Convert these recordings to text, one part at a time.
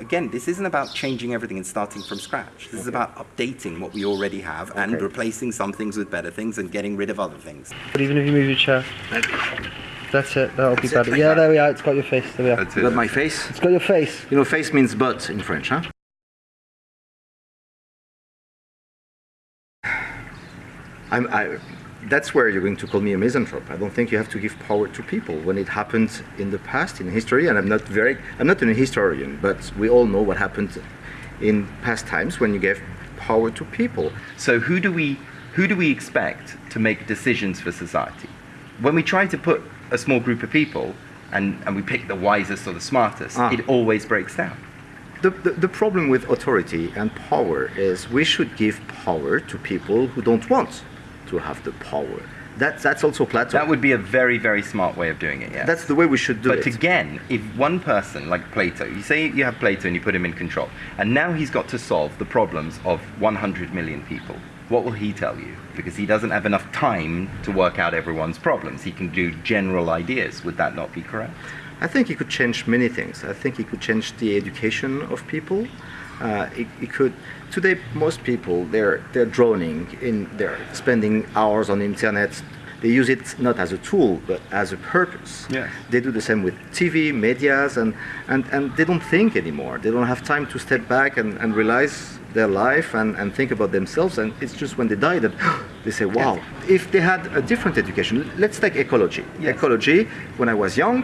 again, this isn't about changing everything and starting from scratch. This is about updating what we already have and replacing some things with better things and getting rid of other things. But even if you move your chair. That's it, that'll be That's it, better. like yeah, that. there we are, it's got your face. There we are. That's You got it. my face? It's got your face. You know, face means butt in French, huh? I'm, I, that's where you're going to call me a misanthrope. I don't think you have to give power to people when it happened in the past in history. And I'm not very, I'm not an historian, but we all know what happened in past times when you gave power to people. So who do we who do we expect to make decisions for society? When we try to put a small group of people and, and we pick the wisest or the smartest, Ah. it always breaks down. The, the, the problem with authority and power is we should give power to people who don't want to have the power. That, that's also Plato. That would be a very, very smart way of doing it, yeah. that's the way we should do but it. again, if one person like Plato, you say you have Plato and you put him in control, and now he's got to solve the problems of 100 million people, what will he tell you? Because he doesn't have enough time to work out everyone's problems. He can do general ideas. Would that not be correct? I think he could change many things. I think he could change the education of people. Uh, it, it could. Today, most people they're they're droning in. They're spending hours on the internet. They use it not as a tool but as a purpose. Yes. They do the same with TV, medias, and, and, and they don't think anymore. They don't have time to step back and, and realize their life and, and think about themselves. And it's just when they die that they say, wow, if they had a different education, let's take ecology. Yes. Ecology, when I was young,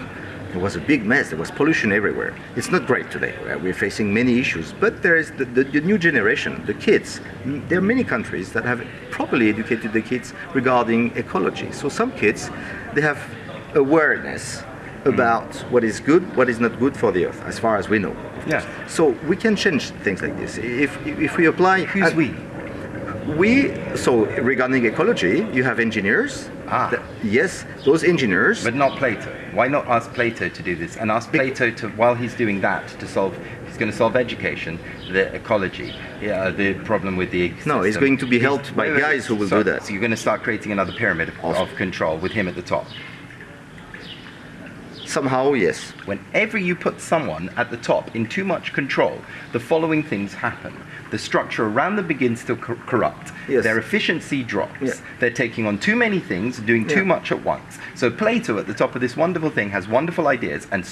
it was a big mess. There was pollution everywhere. It's not great today. Uh, We're facing many issues, but there is the, the, the new generation, the kids. Mm, There are many countries that have properly educated the kids regarding ecology. So some kids, they have awareness about what is good, what is not good for the earth, as far as we know. Yeah. So we can change things like this if if we apply. Who's we? We so regarding ecology, you have engineers. Ah. that- yes, those engineers. But not Plato. Why not ask Plato to do this and ask Plato to, while he's doing that, to solve, he's going to solve education, the ecology, yeah, the problem with the No, he's going to be He's- helped by wait, wait, guys who will so, do that. So you're going to start creating another pyramid of, Of- of control with him at the top. Somehow, yes. Whenever you put someone at the top in too much control, the following things happen. The structure around them begins to cor- corrupt. Yes. Their efficiency drops. Yeah. They're taking on too many things, doing too Yeah. much at once. So Plato at the top of this wonderful thing has wonderful ideas and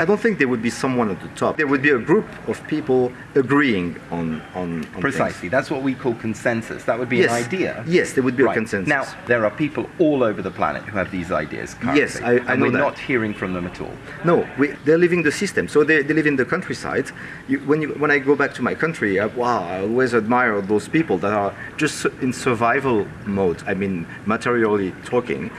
I don't think there would be someone at the top. There would be a group of people agreeing on on, on precisely. That's what we call consensus. That would be Yes. an idea. Yes, there would be a consensus. Now, there are people all over the planet who have these ideas currently. Yes, I- I and know we're that. not hearing from them at all. No, we, they're living the system. So they, they live in the countryside. You, when, you, when I go back to my country, I, wow, I always admire those people that are just in survival mode. I mean, materially talking,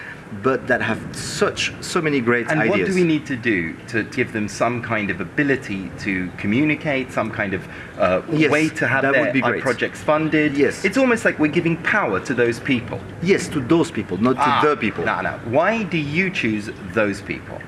but that have such so many great And ideas. what do we need to do to give them some kind of ability to communicate, some kind of uh, Yes, way to have that their would be great. projects funded? Yes. It's almost like we're giving power to those people. Yes, to those people, not to the people. No, no. Why do you choose those people?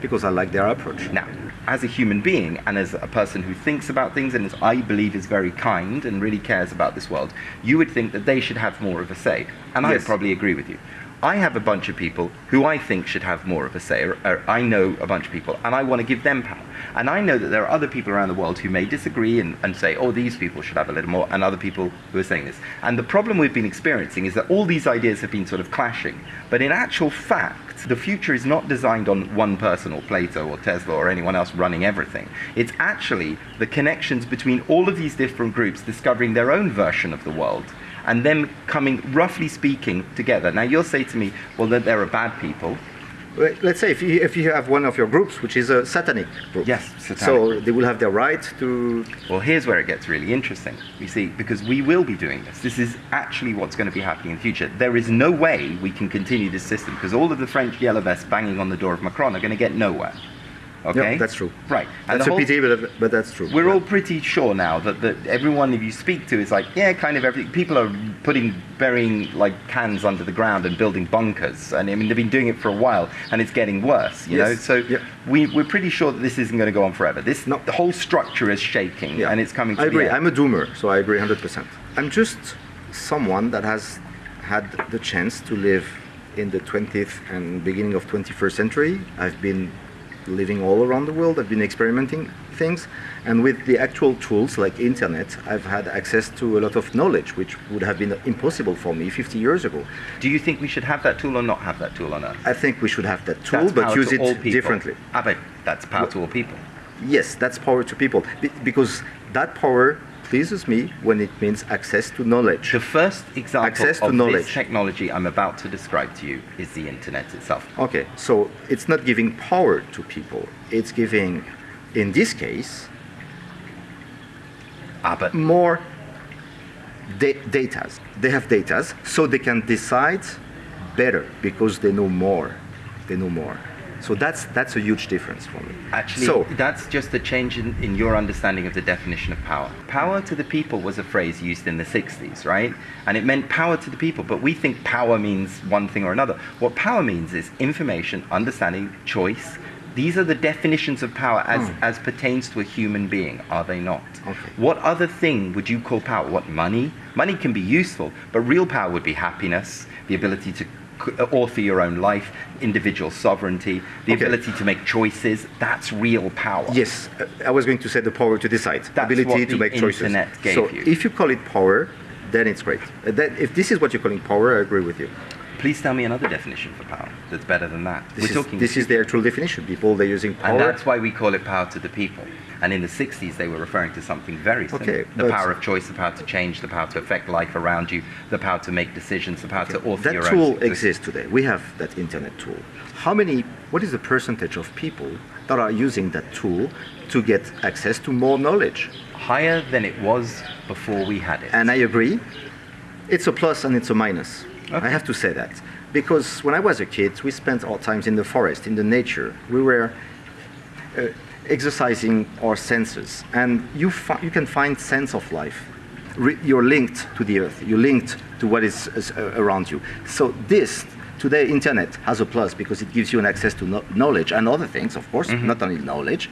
Because I like their approach. Now, as a human being and as a person who thinks about things and as I believe is very kind and really cares about this world, you would think that they should have more of a say. And I Yes. probably agree with you. I have a bunch of people who I think should have more of a say, or, or I know a bunch of people, and I want to give them power. And I know that there are other people around the world who may disagree and, and say, oh, these people should have a little more, and other people who are saying this. And the problem we've been experiencing is that all these ideas have been sort of clashing. But in actual fact, the future is not designed on one person or Plato or Tesla or anyone else running everything. It's actually the connections between all of these different groups discovering their own version of the world and them coming, roughly speaking, together. Now, you'll say to me, well, that there are bad people. Let's say if you, if you have one of your groups, which is a satanic group. Yes, satanic So they will have their right to. Well, here's where it gets really interesting. You see, because we will be doing this. This is actually what's going to be happening in the future. There is no way we can continue this system because all of the French yellow vests banging on the door of Macron are going to get nowhere. Okay? Yeah, that's true. Right. And That's a pity, but, but that's true. We're Yeah. all pretty sure now that, that everyone if you speak to is like, yeah, kind of everything. People are putting, burying like cans under the ground and building bunkers. And I mean, they've been doing it for a while and it's getting worse, you know? So Yeah. we, we're pretty sure that this isn't going to go on forever. This, No. the whole structure is shaking Yeah. and it's coming to I agree. I'm a doomer, so I agree 100%. I'm just someone that has had the chance to live in the 20th and beginning of 21st century. I've been living all around the world. I've been experimenting things, and with the actual tools like internet, I've had access to a lot of knowledge, which would have been impossible for me 50 years ago. Do you think we should have that tool or not have that tool on Earth? I think we should have that tool, That's but use to it differently. Ah, but that's power to all people. Yes, that's power to people, Be- because that power pleases me when it means access to knowledge. The first example Access to of knowledge. this technology I'm about to describe to you is the internet itself. Okay, so it's not giving power to people. It's giving, in this case, Ah, but more da- datas. They have data, so they can decide better because they know more. They know more. So that's that's a huge difference for me. Actually, so that's just a change in, in your understanding of the definition of power. Power to the people was a phrase used in the 60s, right? And it meant power to the people, but we think power means one thing or another. What power means is information, understanding, choice. These are the definitions of power as, hmm. as pertains to a human being, are they not? Okay. What other thing would you call power? What, money? Money can be useful, but real power would be happiness, the ability to author your own life, individual sovereignty, the Okay. ability to make choices. That's real power. yes, uh, I was going to say the power to decide, That's ability to make choices. so you. if you call it power, then it's great. Uh, that, if this is what you're calling power, I agree with you. Please tell me another definition for power that's better than that. This, We're is, talking this is the actual definition. People they're using power. And that's why we call it power to the people. And in the 60s, they were referring to something very similar. Okay, the power of choice, the power to change, the power to affect life around you, the power to make decisions, the power to author that your tool own success. exists today. We have that internet tool. How many? What is the percentage of people that are using that tool to get access to more knowledge? Higher than it was before we had it. And I agree. It's a plus and it's a minus. Okay. I have to say that because when I was a kid, we spent our times in the forest, in the nature. We were uh, exercising our senses, and you you can find sense of life. Re- you're linked to the earth. You're linked to what is, is uh, around you. So this today, internet has a plus because it gives you an access to kno- knowledge and other things, of course, Mm-hmm. not only knowledge,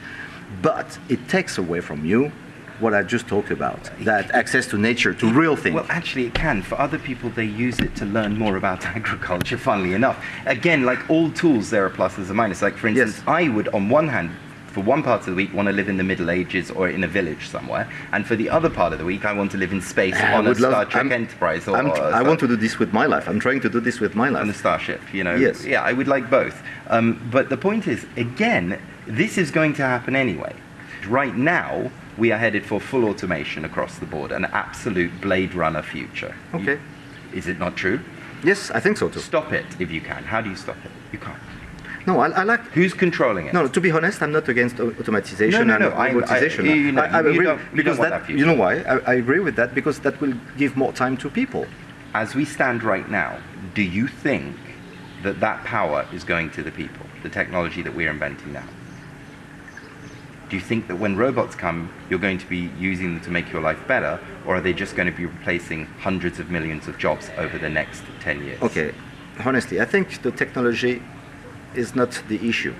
but it takes away from you what I just talked about. That access to nature, to real things. Well, actually, it can. For other people, they use it to learn more about agriculture, funnily enough. Again, like all tools, there are pluses and minuses. Like, for instance, Yes. I would, on one hand, for one part of the week, want to live in the Middle Ages or in a village somewhere. And for the other part of the week, I want to live in space I on a love- Star Trek I'm- Enterprise or, or I want to do this with my life. I'm trying to do this with my life. on a starship, you know. Yes. Yeah, I would like both. Um, but the point is, again, this is going to happen anyway. Right now, we are headed for full automation across the board, an absolute Blade Runner future. Okay. Is it not true? Yes, I think so too. Stop it if you can. How do you stop it? You can't. No, I, I like. Who's controlling it? No, to be honest, I'm not against au- automatization No, no, and no, I- I- you know, I, you agree you because that, that you know why? I, I agree with that because that will give more time to people. As we stand right now, do you think that that power is going to the people, the technology that we're inventing now? Do you think that when robots come, you're going to be using them to make your life better, or are they just going to be replacing hundreds of millions of jobs over the next 10 years? Okay, honestly, I think the technology is not the issue.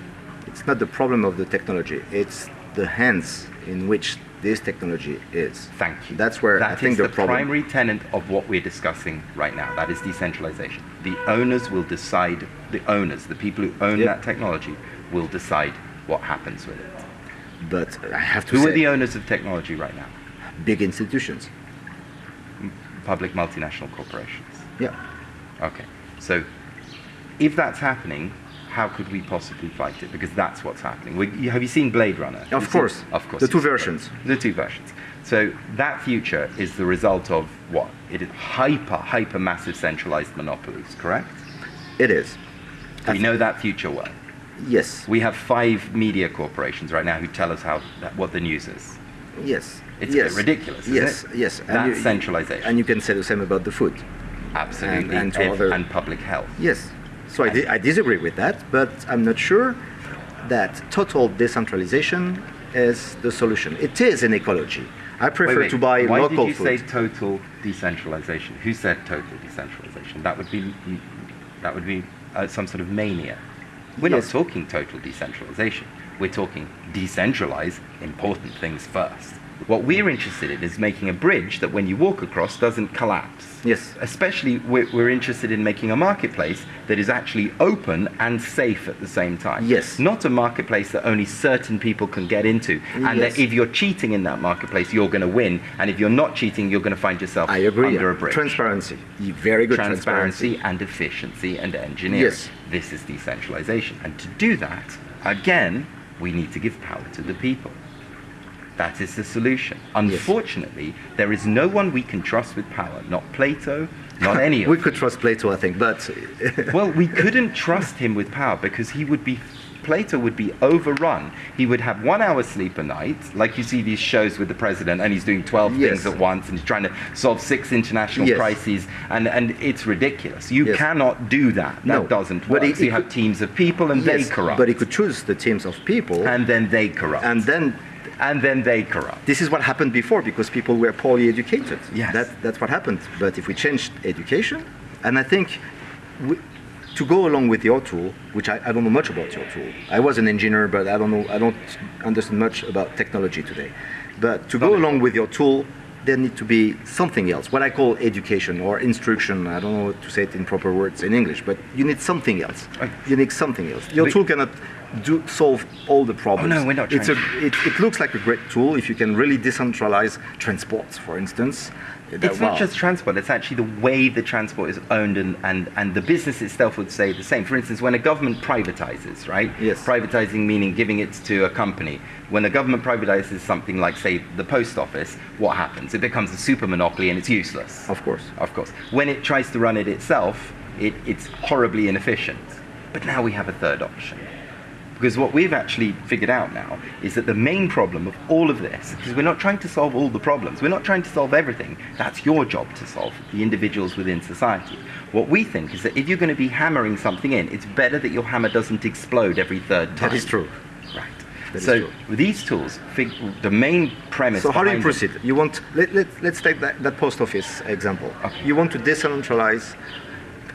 It's not the problem of the technology. It's the hands in which this technology is. Thank you. That's where That I think is the, the problem. primary tenet of what we're discussing right now. That is decentralization. The owners will decide. The owners, the people who own Yep. that technology, will decide what happens with it. But I have to Who say, are the owners of technology right now? big institutions. Public multinational corporations. Yeah. Okay. So, if that's happening, how could we possibly fight it? Because that's what's happening. We, have you seen Blade Runner? Of You've seen- course. Of course. The two versions. The two versions. So that future is the result of what? It is hyper, hyper massive centralized monopolies, correct? It is. We know that future well. Yes. We have five media corporations right now who tell us how that, what the news is. Yes. It's a yes. bit ridiculous, isn't yes. it? Yes. That's you- centralization. And you can say the same about the food. Absolutely. and Ev- other- and public health. Yes. So I, di- I disagree with that, but I'm not sure that total decentralization is the solution. It is in ecology. I prefer Wait, wait. to buy Why local did you food. say total decentralization? Who said total decentralization? That would be that would be uh, some sort of mania. We're Yes. not talking total decentralization. We're talking decentralize important things first. What we're interested in is making a bridge that when you walk across doesn't collapse. Yes. Especially, we're, we're interested in making a marketplace that is actually open and safe at the same time. Yes. Not a marketplace that only certain people can get into. And Yes. that if you're cheating in that marketplace, you're going to win. And if you're not cheating, you're going to find yourself I agree. under a bridge. Transparency. Very good transparency and efficiency and engineering. Yes. This is decentralization. And to do that, again, we need to give power to the people. That is the solution. Unfortunately, there is no one we can trust with power. Not Plato, not any of We could trust Plato, I think, but Well, we couldn't trust him with power because he would be Plato would be overrun. He would have one hour sleep a night, like you see these shows with the president, and he's doing 12 Yes. things at once and he's trying to solve six international Yes. crises, and, and it's ridiculous. You Yes. cannot do that. That No. doesn't But work. he- so you he have could- teams of people and yes, they corrupt. but he could choose the teams of people, and then they corrupt. and then and then they corrupt. this is what happened before because people were poorly educated. Yes. That, that's what happened. But if we changed education, and I think we, to go along with your tool, which I, I don't know much about your tool. I was an engineer, but I don't know, I don't understand much about technology today. But to go along with your tool, there need to be something else, what I call education or instruction. I don't know to say it in proper words in English, but you need something else. You need something else. Your tool cannot do solve all the problems. Oh, no, we're not It's a, it, it looks like a great tool if you can really decentralize transports, for instance. That- It's not wow. just transport, it's actually the way the transport is owned and, and, and the business itself would say the same. For instance, when a government privatizes, right? Yes. Privatizing meaning giving it to a company. When a government privatizes something like, say, the post office, what happens? It becomes a super monopoly and it's useless. Of course. Of course. When it tries to run it itself, it, it's horribly inefficient. But now we have a third option. Because what we've actually figured out now is that the main problem of all of this, because we're not trying to solve all the problems, we're not trying to solve everything. That's your job to solve, the individuals within society. What we think is that if you're going to be hammering something in, it's better that your hammer doesn't explode every third time. That is true. Right. That is so with these tools, fig- the main premise. So how do you proceed? You want let, let, let's take that, that post office example. Okay. You want to decentralize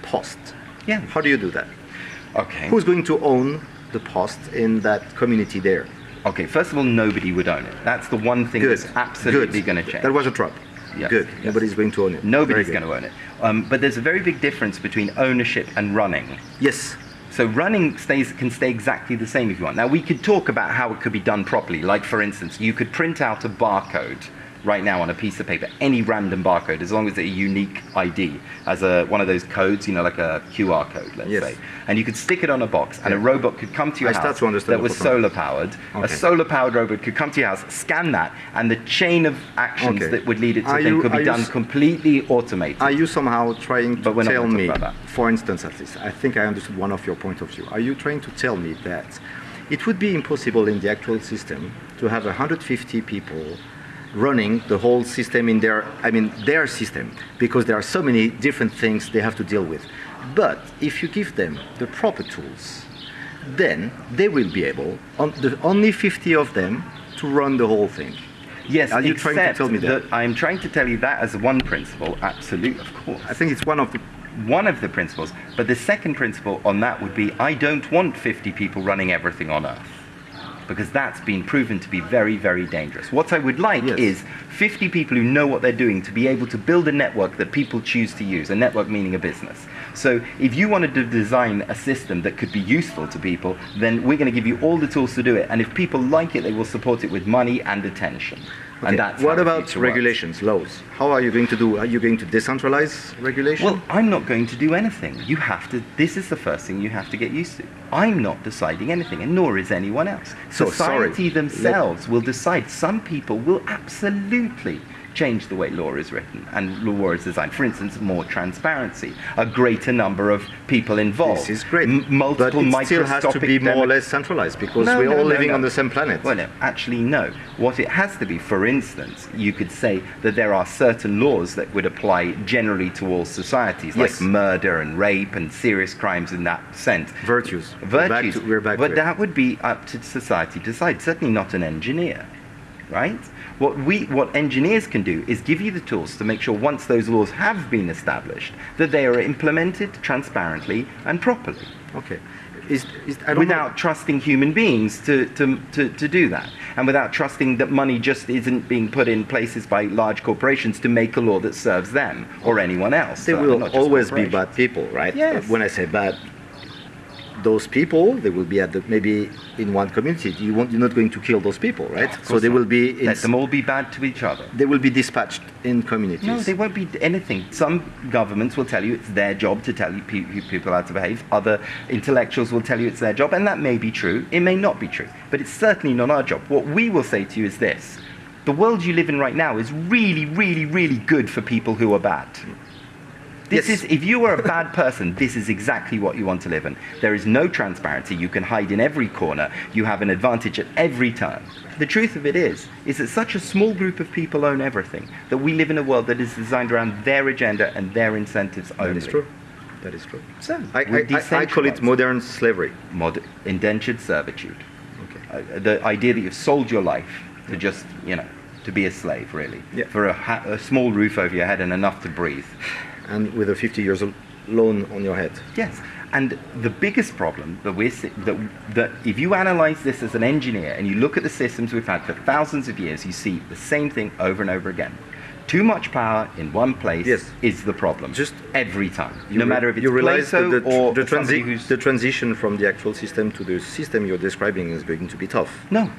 post. Yeah. How do you do that? Okay. Who's going to own the post in that community there? Okay, first of all, nobody would own it. That's the one thing Good. that's absolutely going to change. That was a trap. Yes, Good. yes. Nobody's going to own it. Nobody's going to own it. Um, but there's a very big difference between ownership and running. Yes. So running stays can stay exactly the same if you want. Now we could talk about how it could be done properly. Like for instance, you could print out a barcode right now on a piece of paper, any random barcode, as long as it's a unique ID, as a one of those codes, you know, like a QR code, let's Yes. say. And you could stick it on a box, and a robot could come to your I house start to understand that was solar powered. A solar powered robot could come to your house, scan that, and the chain of actions Okay. that would lead it to Are then you- could be done completely automated. Are you somehow trying to tell me, for instance, at least, I think I understood one of your point of view. Are you trying to tell me that it would be impossible in the actual system to have 150 people running the whole system in their, I mean, their system, because there are so many different things they have to deal with. But if you give them the proper tools, then they will be able, on the, only 50 of them, to run the whole thing. Yes, Are you trying to tell me that? I'm trying to tell you that as one principle, absolute, of course. I think it's one of the One of the principles. But the second principle on that would be I don't want 50 people running everything on Earth. Because that's been proven to be very, very dangerous. What I would like Yes. is 50 people who know what they're doing to be able to build a network that people choose to use, a network meaning a business. So if you wanted to design a system that could be useful to people, then we're going to give you all the tools to do it. And if people like it, they will support it with money and attention. Okay, And that's what about works. regulations, laws? How are you going to do? Are you going to decentralize regulation? Well, I'm not going to do anything. You have to. This is the first thing you have to get used to. I'm not deciding anything, and nor is anyone else. So, sorry. Society themselves will decide. Some people will absolutely change the way law is written and law is designed. For instance, more transparency, a greater number of people involved. this is great. Multiple but it still has to be more or less centralized because No, we're no, all no, living on the same planet. Well, no, actually, no. What it has to be, for instance, you could say that there are certain laws that would apply generally to all societies, Yes. like murder and rape and serious crimes in that sense. Virtues. We're back Virtues. to- we're back but that would be up to society to decide. Certainly not an engineer, right? What we, what engineers can do is give you the tools to make sure once those laws have been established, that they are implemented transparently and properly. Okay. is, is without know. trusting human beings to, to, to, to do that. And without trusting that money just isn't being put in places by large corporations to make a law that serves them or anyone else. There uh, will always be bad people, right? Yes. When I say bad, those people they will be at the maybe in one community. You won't, you're not going to kill those people, right? Of So they not. will be in, Let them all be bad to each other. they will be dispatched in communities. No, they won't be anything. Some governments will tell you it's their job to tell you pe- you people how to behave. Other intellectuals will tell you it's their job, and that may be true. It may not be true, but it's certainly not our job. What we will say to you is this: the world you live in right now is really, really, really good for people who are bad. This Yes. is if you are a bad person, this is exactly what you want to live in. There is no transparency. You can hide in every corner. You have an advantage at every turn. The truth of it is, is that such a small group of people own everything that we live in a world that is designed around their agenda and their incentives only. that is true. That is true. So I, I, I, I call it modern slavery. Mod- indentured servitude. Okay. Uh, the idea that you've sold your life to just, you know, to be a slave, really, Yeah. for a, ha- a small roof over your head and enough to breathe. And with a 50 years loan on your head. Yes, and the biggest problem that we're that that if you analyze this as an engineer and you look at the systems we've had for thousands of years, you see the same thing over and over again. Too much power in one place Yes. is the problem. Just- every time, no matter if it's you realize Plato that the, or the, transi- the transition from the actual system to the system you're describing is going to be tough. no,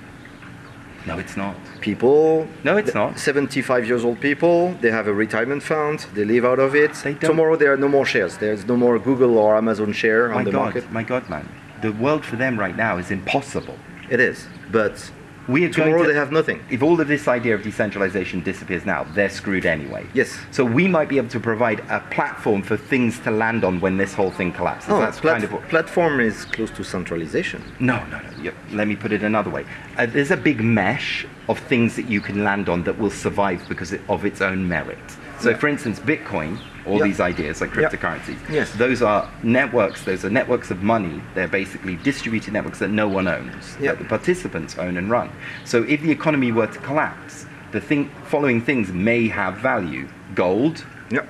no, it's not. People, No, it's not. 75 years old people, they have a retirement fund, they live out of it. They don't- Tomorrow there are no more shares. There's no more Google or Amazon share My on the God, market. my God, man, the world for them right now is impossible. It is. But We are tomorrow going to, they have nothing. If all of this idea of decentralization disappears now, they're screwed anyway. Yes. So we might be able to provide a platform for things to land on when this whole thing collapses. Oh, That's kind of what. platform is close to centralization. No, no, no. Let me put it another way. Uh, there's a big mesh of things that you can land on that will survive because of its own merit. So, Yeah. for instance, Bitcoin, all Yeah. these ideas like Yeah. cryptocurrencies, Yes. those are networks. Those are networks of money. They're basically distributed networks that no one owns, Yeah. that the participants own and run. So, if the economy were to collapse, the thing, following things may have value: gold, Yeah.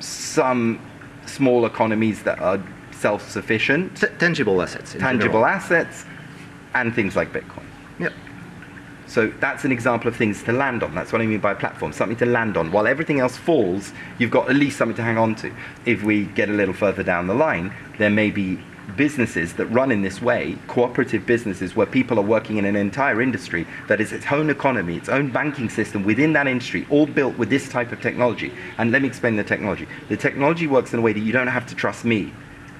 some small economies that are self-sufficient, tangible assets. tangible general. assets, and things like Bitcoin. Yeah. So that's an example of things to land on. That's what I mean by platform, something to land on. While everything else falls, you've got at least something to hang on to. If we get a little further down the line, there may be businesses that run in this way, cooperative businesses where people are working in an entire industry that is its own economy, its own banking system within that industry, all built with this type of technology. And let me explain the technology. The technology works in a way that you don't have to trust me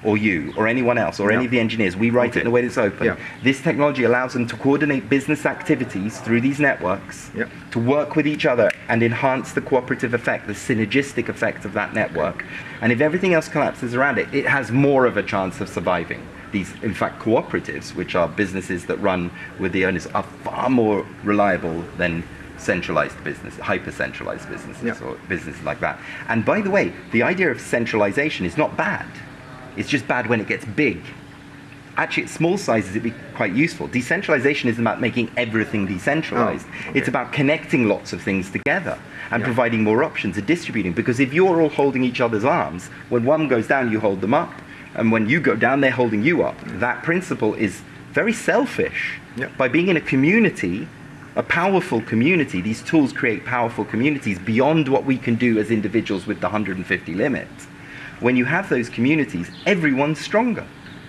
or you or anyone else or any of the engineers. We write Okay. it in a way that's open. Yeah. This technology allows them to coordinate business activities through these networks, Yeah. to work with each other and enhance the cooperative effect, the synergistic effect of that network. And if everything else collapses around it, it has more of a chance of surviving. These, in fact, cooperatives, which are businesses that run with the owners, are far more reliable than centralized business, hyper centralized businesses Yeah. or businesses like that. And by the way, the idea of centralization is not bad. It's just bad when it gets big. Actually, at small sizes, it'd be quite useful. Decentralization isn't about making everything decentralized. Oh, okay. It's about connecting lots of things together and Yeah. providing more options and distributing. Because if you're all holding each other's arms, when one goes down, you hold them up. And when you go down, they're holding you up. Mm. That principle is very selfish. Yeah. By being in a community, a powerful community, these tools create powerful communities beyond what we can do as individuals with the 150 limit. When you have those communities, everyone's stronger.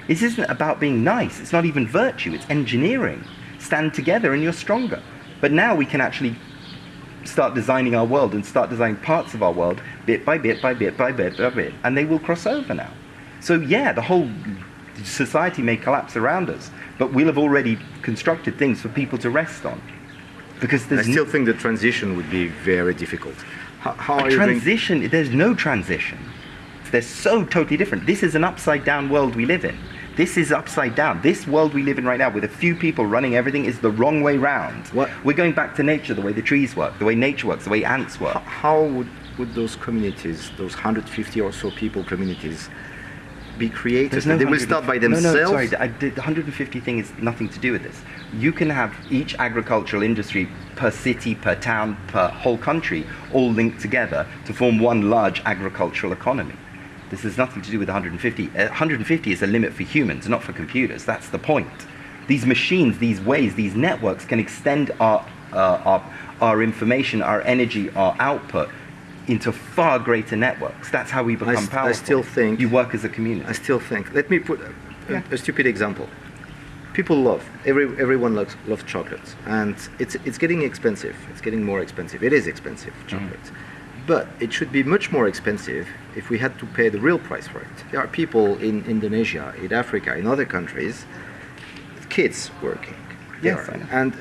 This isn't about being nice. It's not even virtue. It's engineering. Stand together and you're stronger. But now we can actually start designing our world and start designing parts of our world bit by bit by bit by bit by bit, and they will cross over now. So yeah, the whole society may collapse around us, but we'll have already constructed things for people to rest on. Because I still think the transition would be very difficult. How, how a are you going? transition. There's no transition. They're so totally different. This is an upside down world we live in. This is upside down. This world we live in right now, with a few people running everything, is the wrong way round. What- We're going back to nature, the way the trees work, the way nature works, the way ants work. How, would, would those communities, those 150 or so people communities, be created? No they will start by No, themselves. no, sorry. I did, the 150 thing is nothing to do with this. You can have each agricultural industry per city, per town, per whole country, all linked together to form one large agricultural economy. This has nothing to do with 150. Uh, 150 is a limit for humans, not for computers. That's the point. These machines, these ways, these networks can extend our, uh, our, our information, our energy, our output into far greater networks. That's how we become st- I powerful. still think- you work as a community. I still think. Let me put a, Yeah. a stupid example. People love every everyone loves loves chocolates, and it's it's getting expensive. It's getting more expensive. It is expensive chocolate, but it should be much more expensive if we had to pay the real price for it. There are people in Indonesia, in Africa, in other countries, kids working. Yes, there, and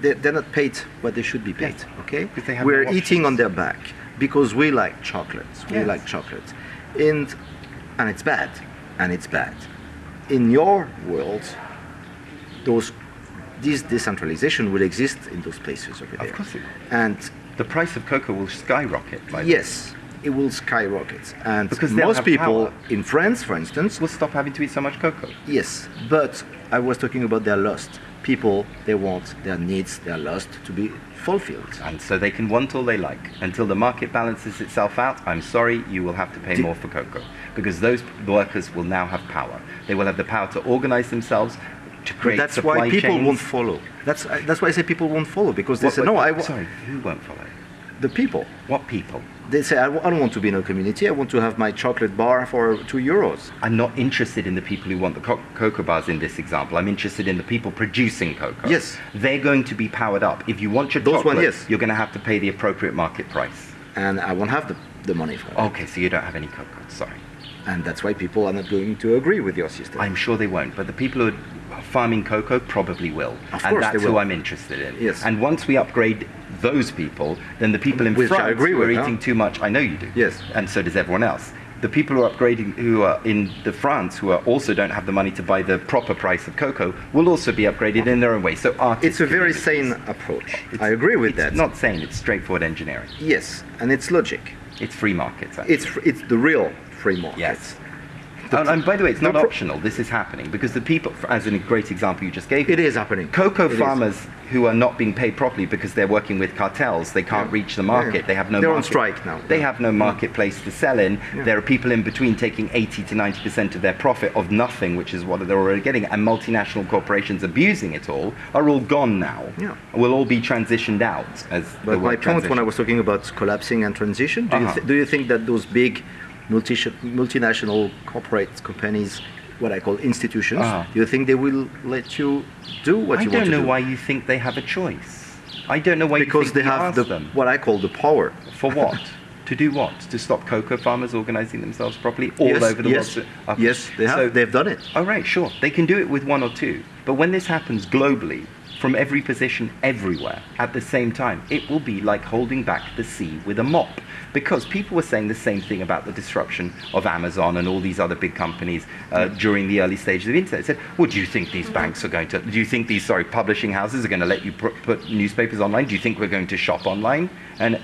they're, they're not paid what they should be paid. Yes, Okay, because they have we're no eating on their back because we like chocolates. We Yes. like chocolates, and and it's bad, and it's bad. In your world, those this decentralization will exist in those places over there. Of course it will. And the price of cocoa will skyrocket. By the way. yes, it will skyrocket. And Because most people power. in France, for instance, We'll stop having to eat so much cocoa. Yes, but I was talking about their lust. People, they want their needs, their lust to be fulfilled. And so they can want all they like. Until the market balances itself out, I'm sorry, you will have to pay more for cocoa. Because those workers will now have power. They will have the power to organize themselves, to But that's supply why people chains. won't follow. That's I- that's why I say people won't follow because they What- say no. I Sorry, who won't follow? the people. What people? They say I, w- I don't want to be in a community. I want to have my chocolate bar for two euros. I'm not interested in the people who want the co- cocoa bars in this example. I'm interested in the people producing cocoa. Yes. They're going to be powered up. If you want your Those chocolate, one, yes. you're going to have to pay the appropriate market price. and I won't have the, the money for it. Okay, so you don't have any cocoa. Sorry. And that's why people are not going to agree with your system. I'm sure they won't, but the people who are farming cocoa probably will. Of and that's who. I'm interested in. Yes. And once we upgrade those people, then the people in Which I France agree who are with, huh? eating too much, I know you do. Yes. And so does everyone else. The people who are upgrading, who are in the France, who are also don't have the money to buy the proper price of cocoa, will also be upgraded in their own way. So it's a very sane approach. It's- I agree with it's that. not sane, it's straightforward engineering. yes, and it's logic. It's free markets. Actually. It's it's the real free market. Yes. And, and by the way, it's not optional. This is happening because the people, as in a great example you just gave, me, It is happening. Cocoa It is. farmers who are not being paid properly because they're working with cartels, they can't Yeah. reach the market. Yeah. They have no. They're on market- strike now. They Yeah. have no marketplace to sell in. There are people in between taking 80 to 90 percent of their profit of nothing, which is what they're already getting, and multinational corporations abusing it all are all gone now. Yeah. Will all be transitioned out as. the But my point when I was talking about collapsing and transition, do, Uh-huh. you, th- do you think that those big multi- multinational corporate companies, what I call institutions, Uh-huh. do you think they will let you do what I you want to don't want to know why you think they have a choice. I don't know why you because think they have the, them. what I call the power. For what? to do what? To stop cocoa farmers organizing themselves properly all yes, over the yes, world? Uh, Yes, they have. So, They've done it. oh, right, sure. They can do it with one or two. But when this happens globally, from every position, everywhere, at the same time, it will be like holding back the sea with a mop. Because people were saying the same thing about the disruption of Amazon and all these other big companies uh, during the early stages of the internet. They said, well, do you think these banks are going to, do you think these, sorry, publishing houses are going to let you put, put newspapers online? Do you think we're going to shop online? And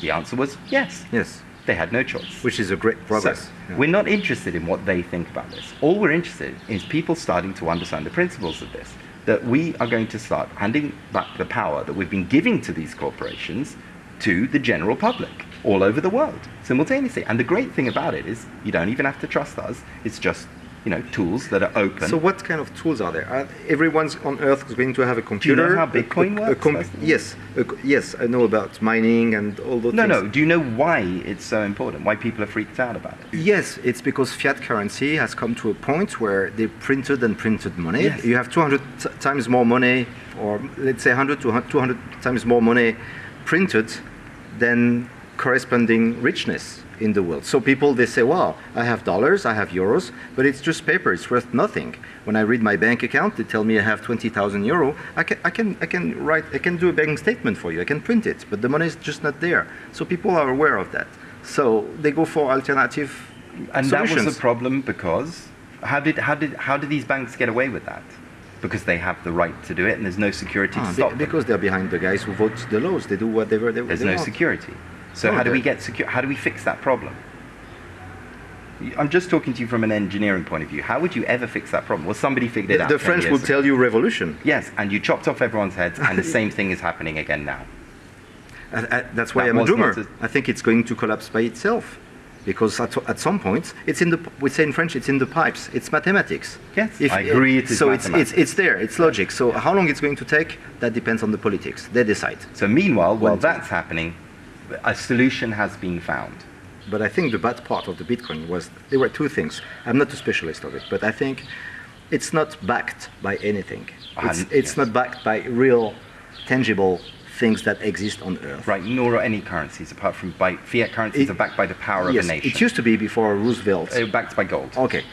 the answer was yes. Yes, They had no choice. which is a great progress. So, Yeah. We're not interested in what they think about this. All we're interested in is people starting to understand the principles of this. That we are going to start handing back the power that we've been giving to these corporations to the general public all over the world simultaneously. And the great thing about it is you don't even have to trust us. It's just, you know, tools that are open. So what kind of tools are there? Are everyone's on Earth is going to have a computer. how a- Bitcoin a- a works, com- first yes, a yes, I know about mining and all those no, things. no. Do you know why it's so important? Why people are freaked out about it? Yes, it's because fiat currency has come to a point where they printed and printed money. Yes. You have 200 t- times more money, or let's say 100 to 200 times more money printed than corresponding richness in the world. So people they say, "Wow, I have dollars, I have euros, but it's just paper. It's worth nothing." When I read my bank account, they tell me I have 20,000 euro. I can, I can, I can write, I can do a bank statement for you. I can print it, but the money is just not there. So people are aware of that. So they go for alternative And solutions. that was the problem because how did how did how did these banks get away with that? Because they have the right to do it, and there's no security Ah, to stop them. because they're behind the guys who vote the laws. They do whatever they, want. There's they no want. security. So how do we get secure? How do we fix that problem? I'm just talking to you from an engineering point of view. How would you ever fix that problem? Well, somebody figured it The, out. the French will ago. tell you revolution. Yes, and you chopped off everyone's heads, and the same thing is happening again now. I, I, uh, that's why That I'm a doomer. a- I think it's going to collapse by itself. because at, at some point it's in the we say in French it's in the pipes. It's mathematics. Yes, I agree it is so it's, it's it's there. It's logic. So how long it's going to take? That depends on the politics. They decide. So meanwhile, while that's happening, a solution has been found. But I think the bad part of the Bitcoin was there were two things. I'm not a specialist of it, but I think it's not backed by anything. It's, it's yes. not backed by real, tangible things that exist on Earth. Right, nor are any currencies apart from by fiat currencies It- are backed by the power yes, of a nation. it used to be before Roosevelt. They're backed by gold. Okay.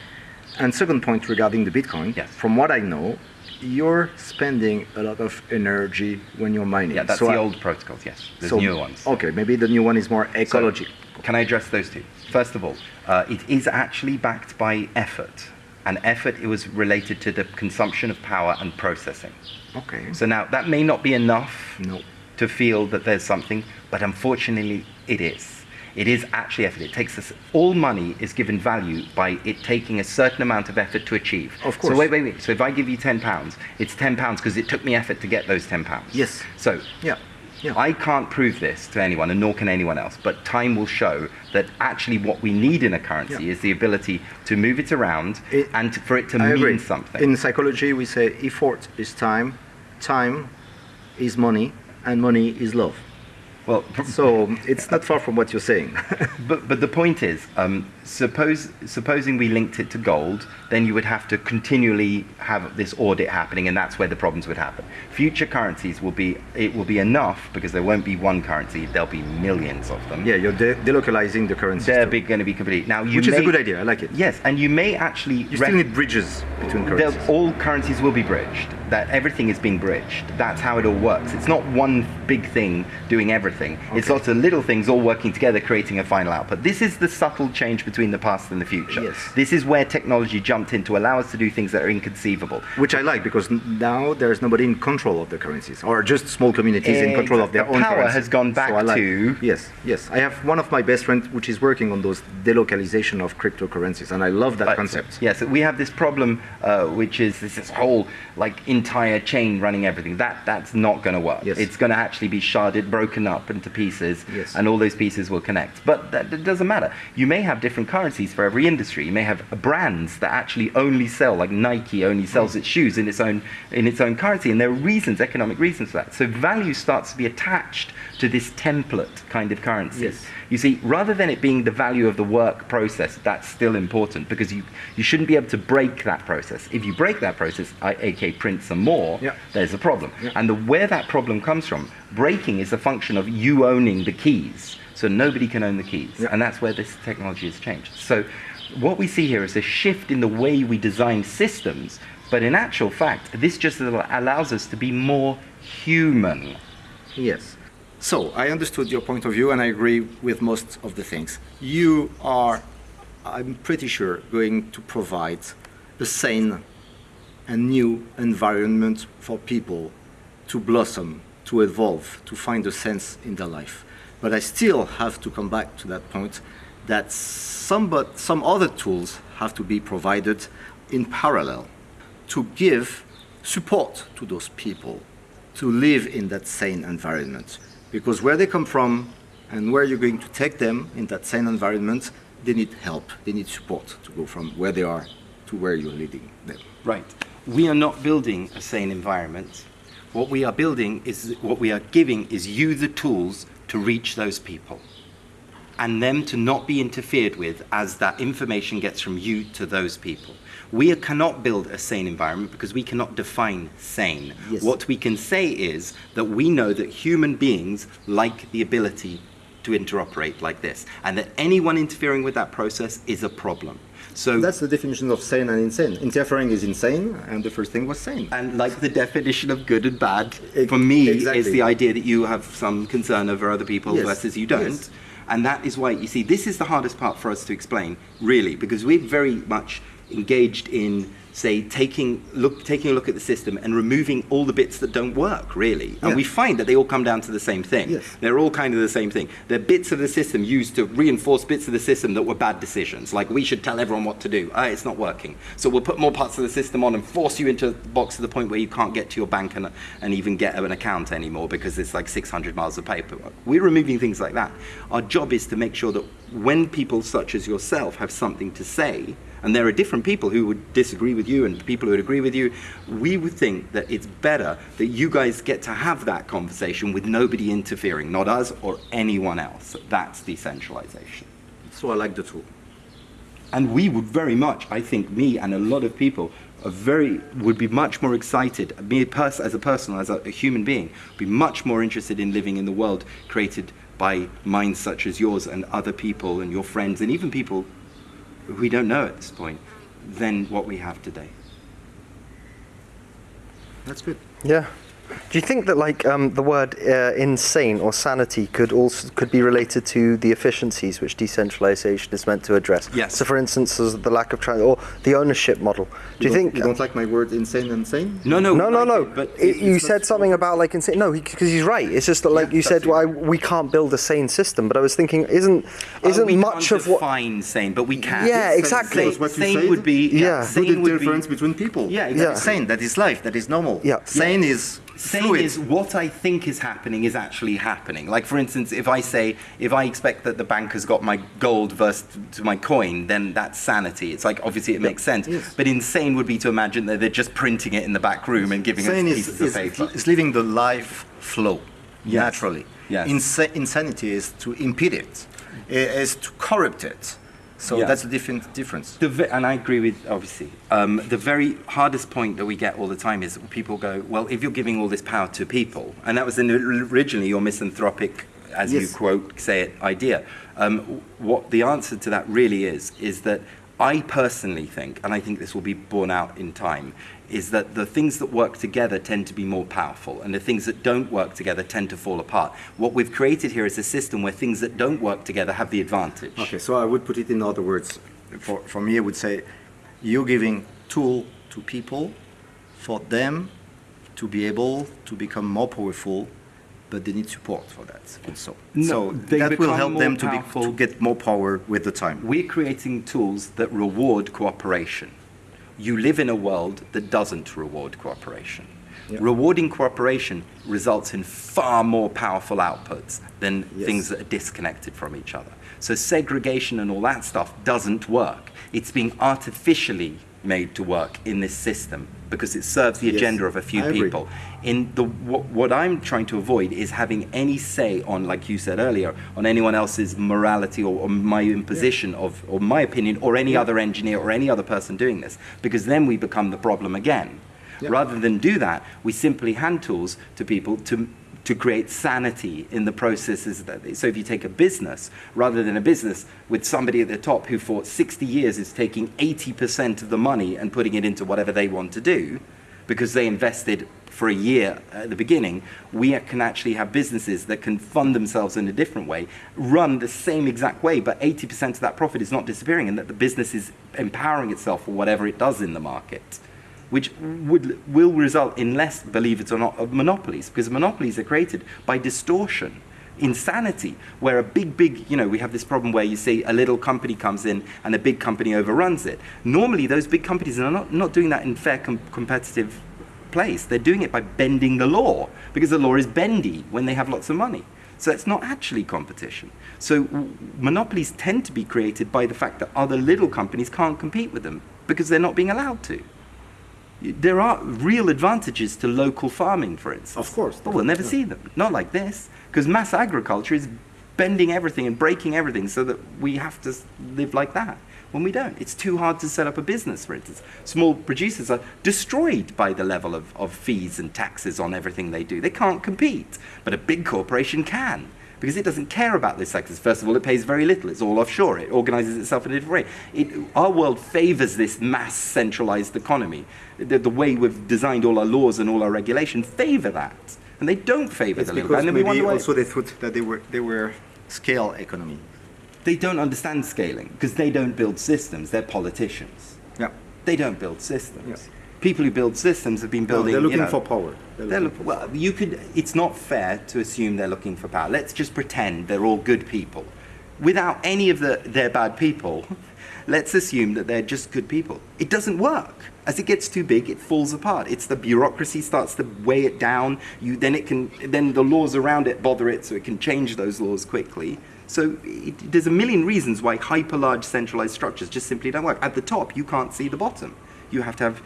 And second point regarding the Bitcoin, Yes. from what I know, you're spending a lot of energy when you're mining. Yeah, that's So the I- old protocols, yes. There's so- newer ones. Okay, maybe the new one is more So, ecological. can I address those two? First of all, uh, it is actually backed by effort. And effort it was related to the consumption of power and processing. okay. So now that may not be enough No. to feel that there's something, but unfortunately it is. It is actually effort. It takes us, all money is given value by it taking a certain amount of effort to achieve. Of course. So wait, wait, wait. So if I give you ten pounds, it's ten pounds because it took me effort to get those ten pounds. Yes. So Yeah. Yeah. I can't prove this to anyone, and nor can anyone else. But time will show that actually what we need in a currency Yeah. is the ability to move it around It- and to, for it to I mean agree. something. In psychology, we say effort is time, time is money, and money is love. Well, So it's not far from what you're saying. But, but the point is, um, suppose, supposing we linked it to gold, then you would have to continually have this audit happening, and that's where the problems would happen. Future currencies will be, it will be enough because there won't be one currency, there'll be millions of them. yeah, you're de- delocalizing the currency. They're going to be complete. Now, you which is a good idea. I like it. Yes, and you may actually. You still need bridges between currencies. all currencies will be bridged. That everything is being bridged. That's how it all works. It's not one big thing doing everything. It's Okay. lots of little things all working together, creating a final output. This is the subtle change between the past and the future. Yes. This is where technology jumped in to allow us to do things that are inconceivable. Which I like because now there's nobody in control of the currencies, or just small communities in control of their The own power currency. has gone back I like- to- Yes, yes. I have one of my best friends which is working on those delocalization of cryptocurrencies, and I love that Uh, concept. Yes, we have this problem, uh, which is this, this whole like entire chain running everything. That that's not going to work. Yes. It's going to actually be sharded, broken up into pieces, Yes. and all those pieces will connect. But that, that doesn't matter. You may have different currencies for every industry. You may have brands that actually only sell, like Nike only sells its shoes in its own in its own currency, and there are reasons, economic reasons for that. So value starts to be attached to this template kind of currency. Yes. You see, rather than it being the value of the work process, that's still important because you, you shouldn't be able to break that process. If you break that process, I, aka print some more, Yeah. there's a problem. Yeah. And the, where that problem comes from, breaking is a function of you owning the keys. So nobody can own the keys. Yeah. And that's where this technology has changed. So what we see here is a shift in the way we design systems. But in actual fact, this just allows us to be more human. Yes. So I understood your point of view, and I agree with most of the things. You are, I'm pretty sure, going to provide a sane and new environment for people to blossom, to evolve, to find a sense in their life. But I still have to come back to that point that some, but some other tools have to be provided in parallel to give support to those people to live in that sane environment. Because where they come from and where you're going to take them in that sane environment, they need help, they need support to go from where they are to where you're leading them. Right. We are not building a sane environment. What we are building is what we are giving is you the tools to reach those people and them to not be interfered with as that information gets from you to those people. We cannot build a sane environment because we cannot define sane. Yes. What we can say is that we know that human beings like the ability to interoperate like this, and that anyone interfering with that process is a problem. So That's the definition of sane and insane. Interfering is insane, and the first thing was sane. And like the definition of good and bad, Ex- for me, exactly. is the idea that you have some concern over other people Yes, versus you don't. yes. And that is why, you see, this is the hardest part for us to explain, really, because we're very much engaged in say taking look taking a look at the system and removing all the bits that don't work really. And Yeah. we find that they all come down to the same thing. Yes. they're all kind of the same thing. They're bits of the system used to reinforce bits of the system that were bad decisions. Like we should tell everyone what to do. Ah, it's not working. So we'll put more parts of the system on and force you into the box to the point where you can't get to your bank and, and even get an account anymore because it's like 600 miles of paperwork we're removing things like that. Our job is to make sure that when people such as yourself have something to say and there are different people who would disagree with you and people who would agree with you. We would think that it's better that you guys get to have that conversation with nobody interfering, not us or anyone else. That's decentralization. So I like the tool. And we would very much, I think, me and a lot of people are very would be much more excited. Me pers- as a person, as a, a human being, be much more interested in living in the world created by minds such as yours and other people and your friends and even people we don't know at this point than what we have today. That's good. Yeah. Do you think that like um, the word uh, insane or sanity could also could be related to the efficiencies which decentralization is meant to address? Yes. So, for instance, the lack of trans or the ownership model. Do you, think? you don't like my word insane and sane? No, no, no, no, no. it, But It- you said not- something about like insane. No, because he's right. It's just that like Yeah, you said, that's why it. we can't build a sane system. But I was thinking, isn't Oh, isn't we much can't of what? define sane, but we can. Yeah, Sane- exactly. Sane, That's what you sane said. would be. Yeah. Put Sane the would difference be. between people. Yeah, Yeah. exactly. Sane, that is life, that is normal. Yeah. Sane is Sane fluid. is what I think is happening is actually happening. Like, for instance, if I say, if I expect that the bank has got my gold versus to my coin, then that's sanity. It's like, obviously, it makes sense. Yes. But insane would be to imagine that they're just printing it in the back room and giving Sane us pieces is, of paper. is living the life flow Yes. naturally. Yes. Insa- insanity is to impede it, is to corrupt it. So Yeah. that's the different difference. The and I agree with obviously um, the very hardest point that we get all the time is people go, well, if you're giving all this power to people, and that was in, originally your misanthropic, as you quote say it, idea. Um, what the answer to that really is is that I personally think, and I think this will be borne out in time, is that the things that work together tend to be more powerful, and the things that don't work together tend to fall apart. What we've created here is a system where things that don't work together have the advantage. Okay, so I would put it in other words. For, for me, I would say you're giving tool to people for them to be able to become more powerful, but they need support for that also. No, so they that will help them to, be, to get more power with the time. We're creating tools that reward cooperation. You live in a world that doesn't reward cooperation. Yeah. Rewarding cooperation results in far more powerful outputs than Yes. things that are disconnected from each other. So segregation and all that stuff doesn't work. It's being artificially made to work in this system because it serves the Yes, agenda of a few I agree. people. In the what, what I'm trying to avoid is having any say on, like you said earlier, on anyone else's morality or, or my imposition of, or my opinion, or any other engineer or any other person doing this, because then we become the problem again. Yeah. Rather than do that, we simply hand tools to people to to create sanity in the processes that they, so if you take a business rather than a business with somebody at the top who for 60 years is taking 80% of the money and putting it into whatever they want to do because they invested for a year at the beginning, we can actually have businesses that can fund themselves in a different way, run the same exact way, but 80% of that profit is not disappearing and that the business is empowering itself for whatever it does in the market which would, will result in less, believe it or not, of monopolies, because monopolies are created by distortion, insanity, where a big, big, you know, we have this problem where you see a little company comes in and a big company overruns it. Normally, those big companies are not, not doing that in fair com- competitive place. They're doing it by bending the law, because the law is bendy when they have lots of money. So it's not actually competition. So monopolies tend to be created by the fact that other little companies can't compete with them because they're not being allowed to. There are real advantages to local farming, for instance. Of course. But we'll never see them. Not like this. Because mass agriculture is bending everything and breaking everything so that we have to live like that when we don't. It's too hard to set up a business, for instance. Small producers are destroyed by the level of, of fees and taxes on everything they do. They can't compete. But a big corporation can. Because it doesn't care about those sectors. First of all, it pays very little. It's all offshore. It organizes itself in a different way. It, our world favors this mass centralized economy. The, the way we've designed all our laws and all our regulation favor that. And they don't favor It's the little guy. because And maybe also they thought that they were they were scale economy. they don't understand scaling because they don't build systems. They're politicians. Yeah. They don't build systems. Yeah. People who build systems have been No, building. they're you looking know, for power. They're They're looking well, you could. It's not fair to assume they're looking for power. Let's just pretend they're all good people, without any of the they're bad people. Let's assume that they're just good people. It doesn't work. As it gets too big, it falls apart. It's the bureaucracy starts to weigh it down. You then it can then the laws around it bother it, so it can change those laws quickly. So it, there's a million reasons why hyper large centralized structures just simply don't work. At the top, you can't see the bottom. You have to have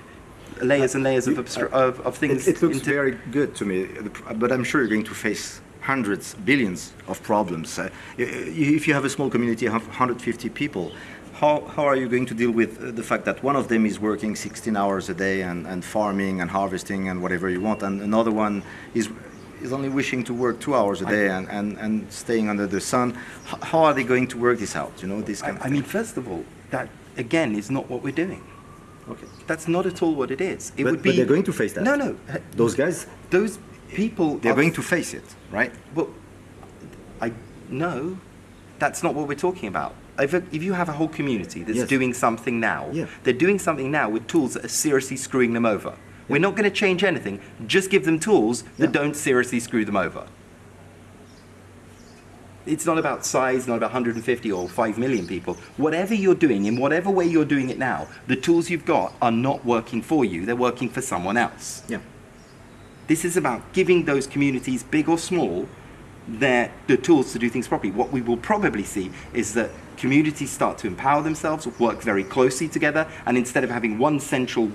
layers and layers of, of, of things. It, it looks very good to me, but I'm sure you're going to face hundreds, billions of problems. Uh, if you have a small community, have 150 people. How, how are you going to deal with uh, the fact that one of them is working 16 hours a day and, and farming and harvesting and whatever you want, and another one is, is only wishing to work two hours a day and, and, and staying under the sun? H- how are they going to work this out? You know, this kind of I, I mean, first of all, that again is not what we're doing. Okay. That's not at all what it is. It But- would be. but they're going to face that. No, no. Those guys, Those people. they're going to face it, right? Well, I no, that's not what we're talking about. If, if you have a whole community that's Yes. doing something now, Yeah. they're doing something now with tools that are seriously screwing them over. We're not going to change anything. Just give them tools that Yeah. don't seriously screw them over. It's not about size, not about 150 or 5 million people. Whatever you're doing, in whatever way you're doing it now, the tools you've got are not working for you. They're working for someone else. Yeah. This is about giving those communities, big or small, their, the tools to do things properly. What we will probably see is that communities start to empower themselves, work very closely together, and instead of having one central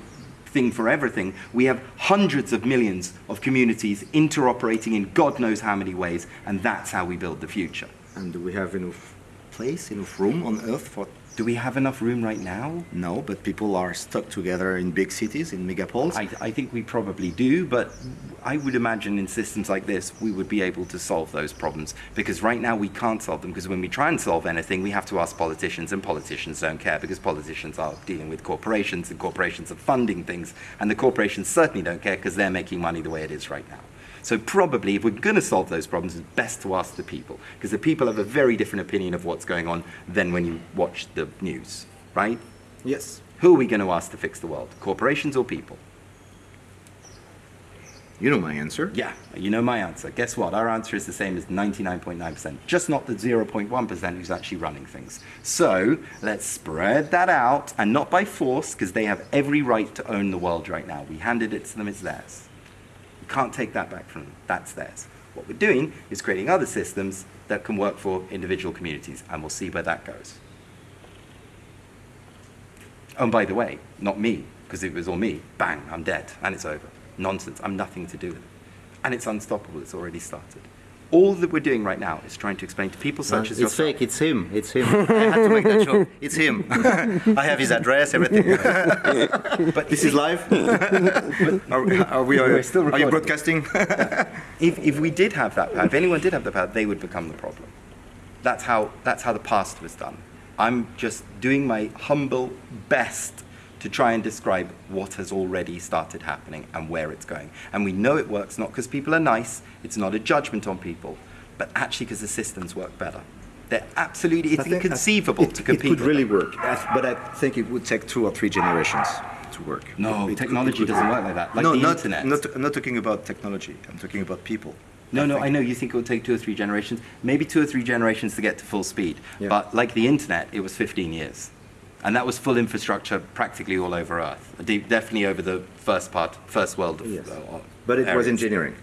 thing for everything, we have hundreds of millions of communities interoperating in God knows how many ways, and that's how we build the future. And do we have enough place, enough room on Earth for? Do we have enough room right now? No, but people are stuck together in big cities, in megapoles. I, I think we probably do, but I would imagine in systems like this, we would be able to solve those problems. Because right now we can't solve them, because when we try and solve anything, we have to ask politicians, and politicians don't care, because politicians are dealing with corporations, and corporations are funding things, and the corporations certainly don't care, because they're making money the way it is right now. So probably, if we're going to solve those problems, it's best to ask the people, because the people have a very different opinion of what's going on than when you watch the news, right? yes. Who are we going to ask to fix the world? Corporations or people? You know my answer. Yeah, you know my answer. Guess what? Our answer is the same as 99.9%, just not the 0.1% who's actually running things. So let's spread that out, and not by force, because they have every right to own the world right now. We handed it to them, it's theirs. You can't take that back from them, that's theirs. What we're doing is creating other systems that can work for individual communities, and we'll see where that goes. And by the way, not me, because if it was all me, bang, I'm dead, and it's over. Nonsense, I'm nothing to do with it. And it's unstoppable, it's already started. All that we're doing right now is trying to explain to people such as it's yourself. fake. It's him. It's him. I had to make that joke. It's him. I have his address, everything. But this is live. are, are we? Are, still are you broadcasting? if, if we did have that power, if anyone did have the power, they would become the problem. That's how, that's how the past was done. I'm just doing my humble best to try and describe what has already started happening and where it's going. And we know it works not because people are nice, it's not a judgment on people, but actually because the systems work better. They're absolutely, it's think- inconceivable it, to compete. It could really them. work, but I think it would take two or three generations to work. No, It technology could doesn't work like that, like no, the not, internet. Not, I'm not talking about technology. I'm talking about people. No, no, think. I know you think it will take two or three generations, maybe two or three generations to get to full speed. Yeah. But like the internet, it was 15 years. And that was full infrastructure practically all over Earth. De- definitely over the first part, first world. Of, Yes. uh, But it was engineering.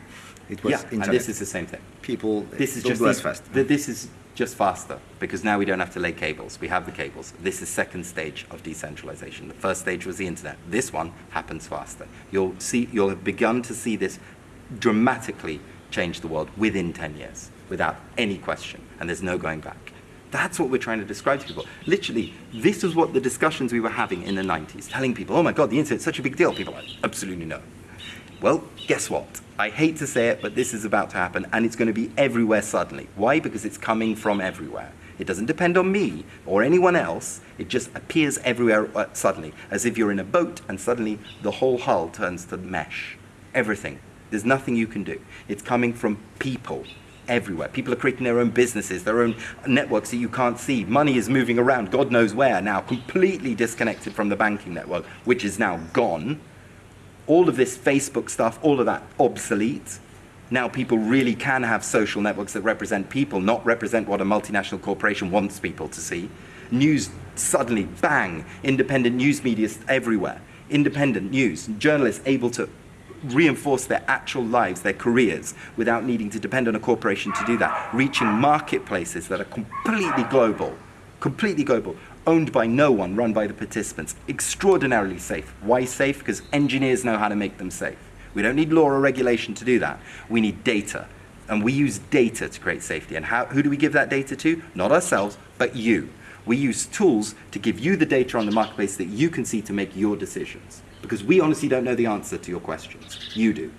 It was Yeah, internet. and this is the same thing. people. This is just go fast. th- This is just faster because now we don't have to lay cables. We have the cables. This is second stage of decentralization. The first stage was the internet. This one happens faster. You'll see. You'll have begun to see this dramatically change the world within 10 years, without any question, and there's no going back. That's what we're trying to describe to people. Literally, this is what the discussions we were having in the 90s, telling people, oh my God, the internet's such a big deal. People are like, absolutely no. Well, guess what? I hate to say it, but this is about to happen, and it's going to be everywhere suddenly. Why? Because it's coming from everywhere. It doesn't depend on me or anyone else. It just appears everywhere uh, suddenly, as if you're in a boat and suddenly the whole hull turns to mesh. Everything. There's nothing you can do. It's coming from people everywhere. People are creating their own businesses, their own networks that you can't see. Money is moving around, God knows where now, completely disconnected from the banking network, which is now gone. All of this Facebook stuff, all of that obsolete. Now people really can have social networks that represent people, not represent what a multinational corporation wants people to see. News suddenly, bang, independent news media everywhere. Independent news, journalists able to reinforce their actual lives, their careers, without needing to depend on a corporation to do that, reaching marketplaces that are completely global, completely global, owned by no one, run by the participants, extraordinarily safe. Why safe? Because engineers know how to make them safe. We don't need law or regulation to do that. We need data. And we use data to create safety. And how, who do we give that data to? Not ourselves, but you. We use tools to give you the data on the marketplace that you can see to make your decisions. Because we honestly don't know the answer to your questions. You do.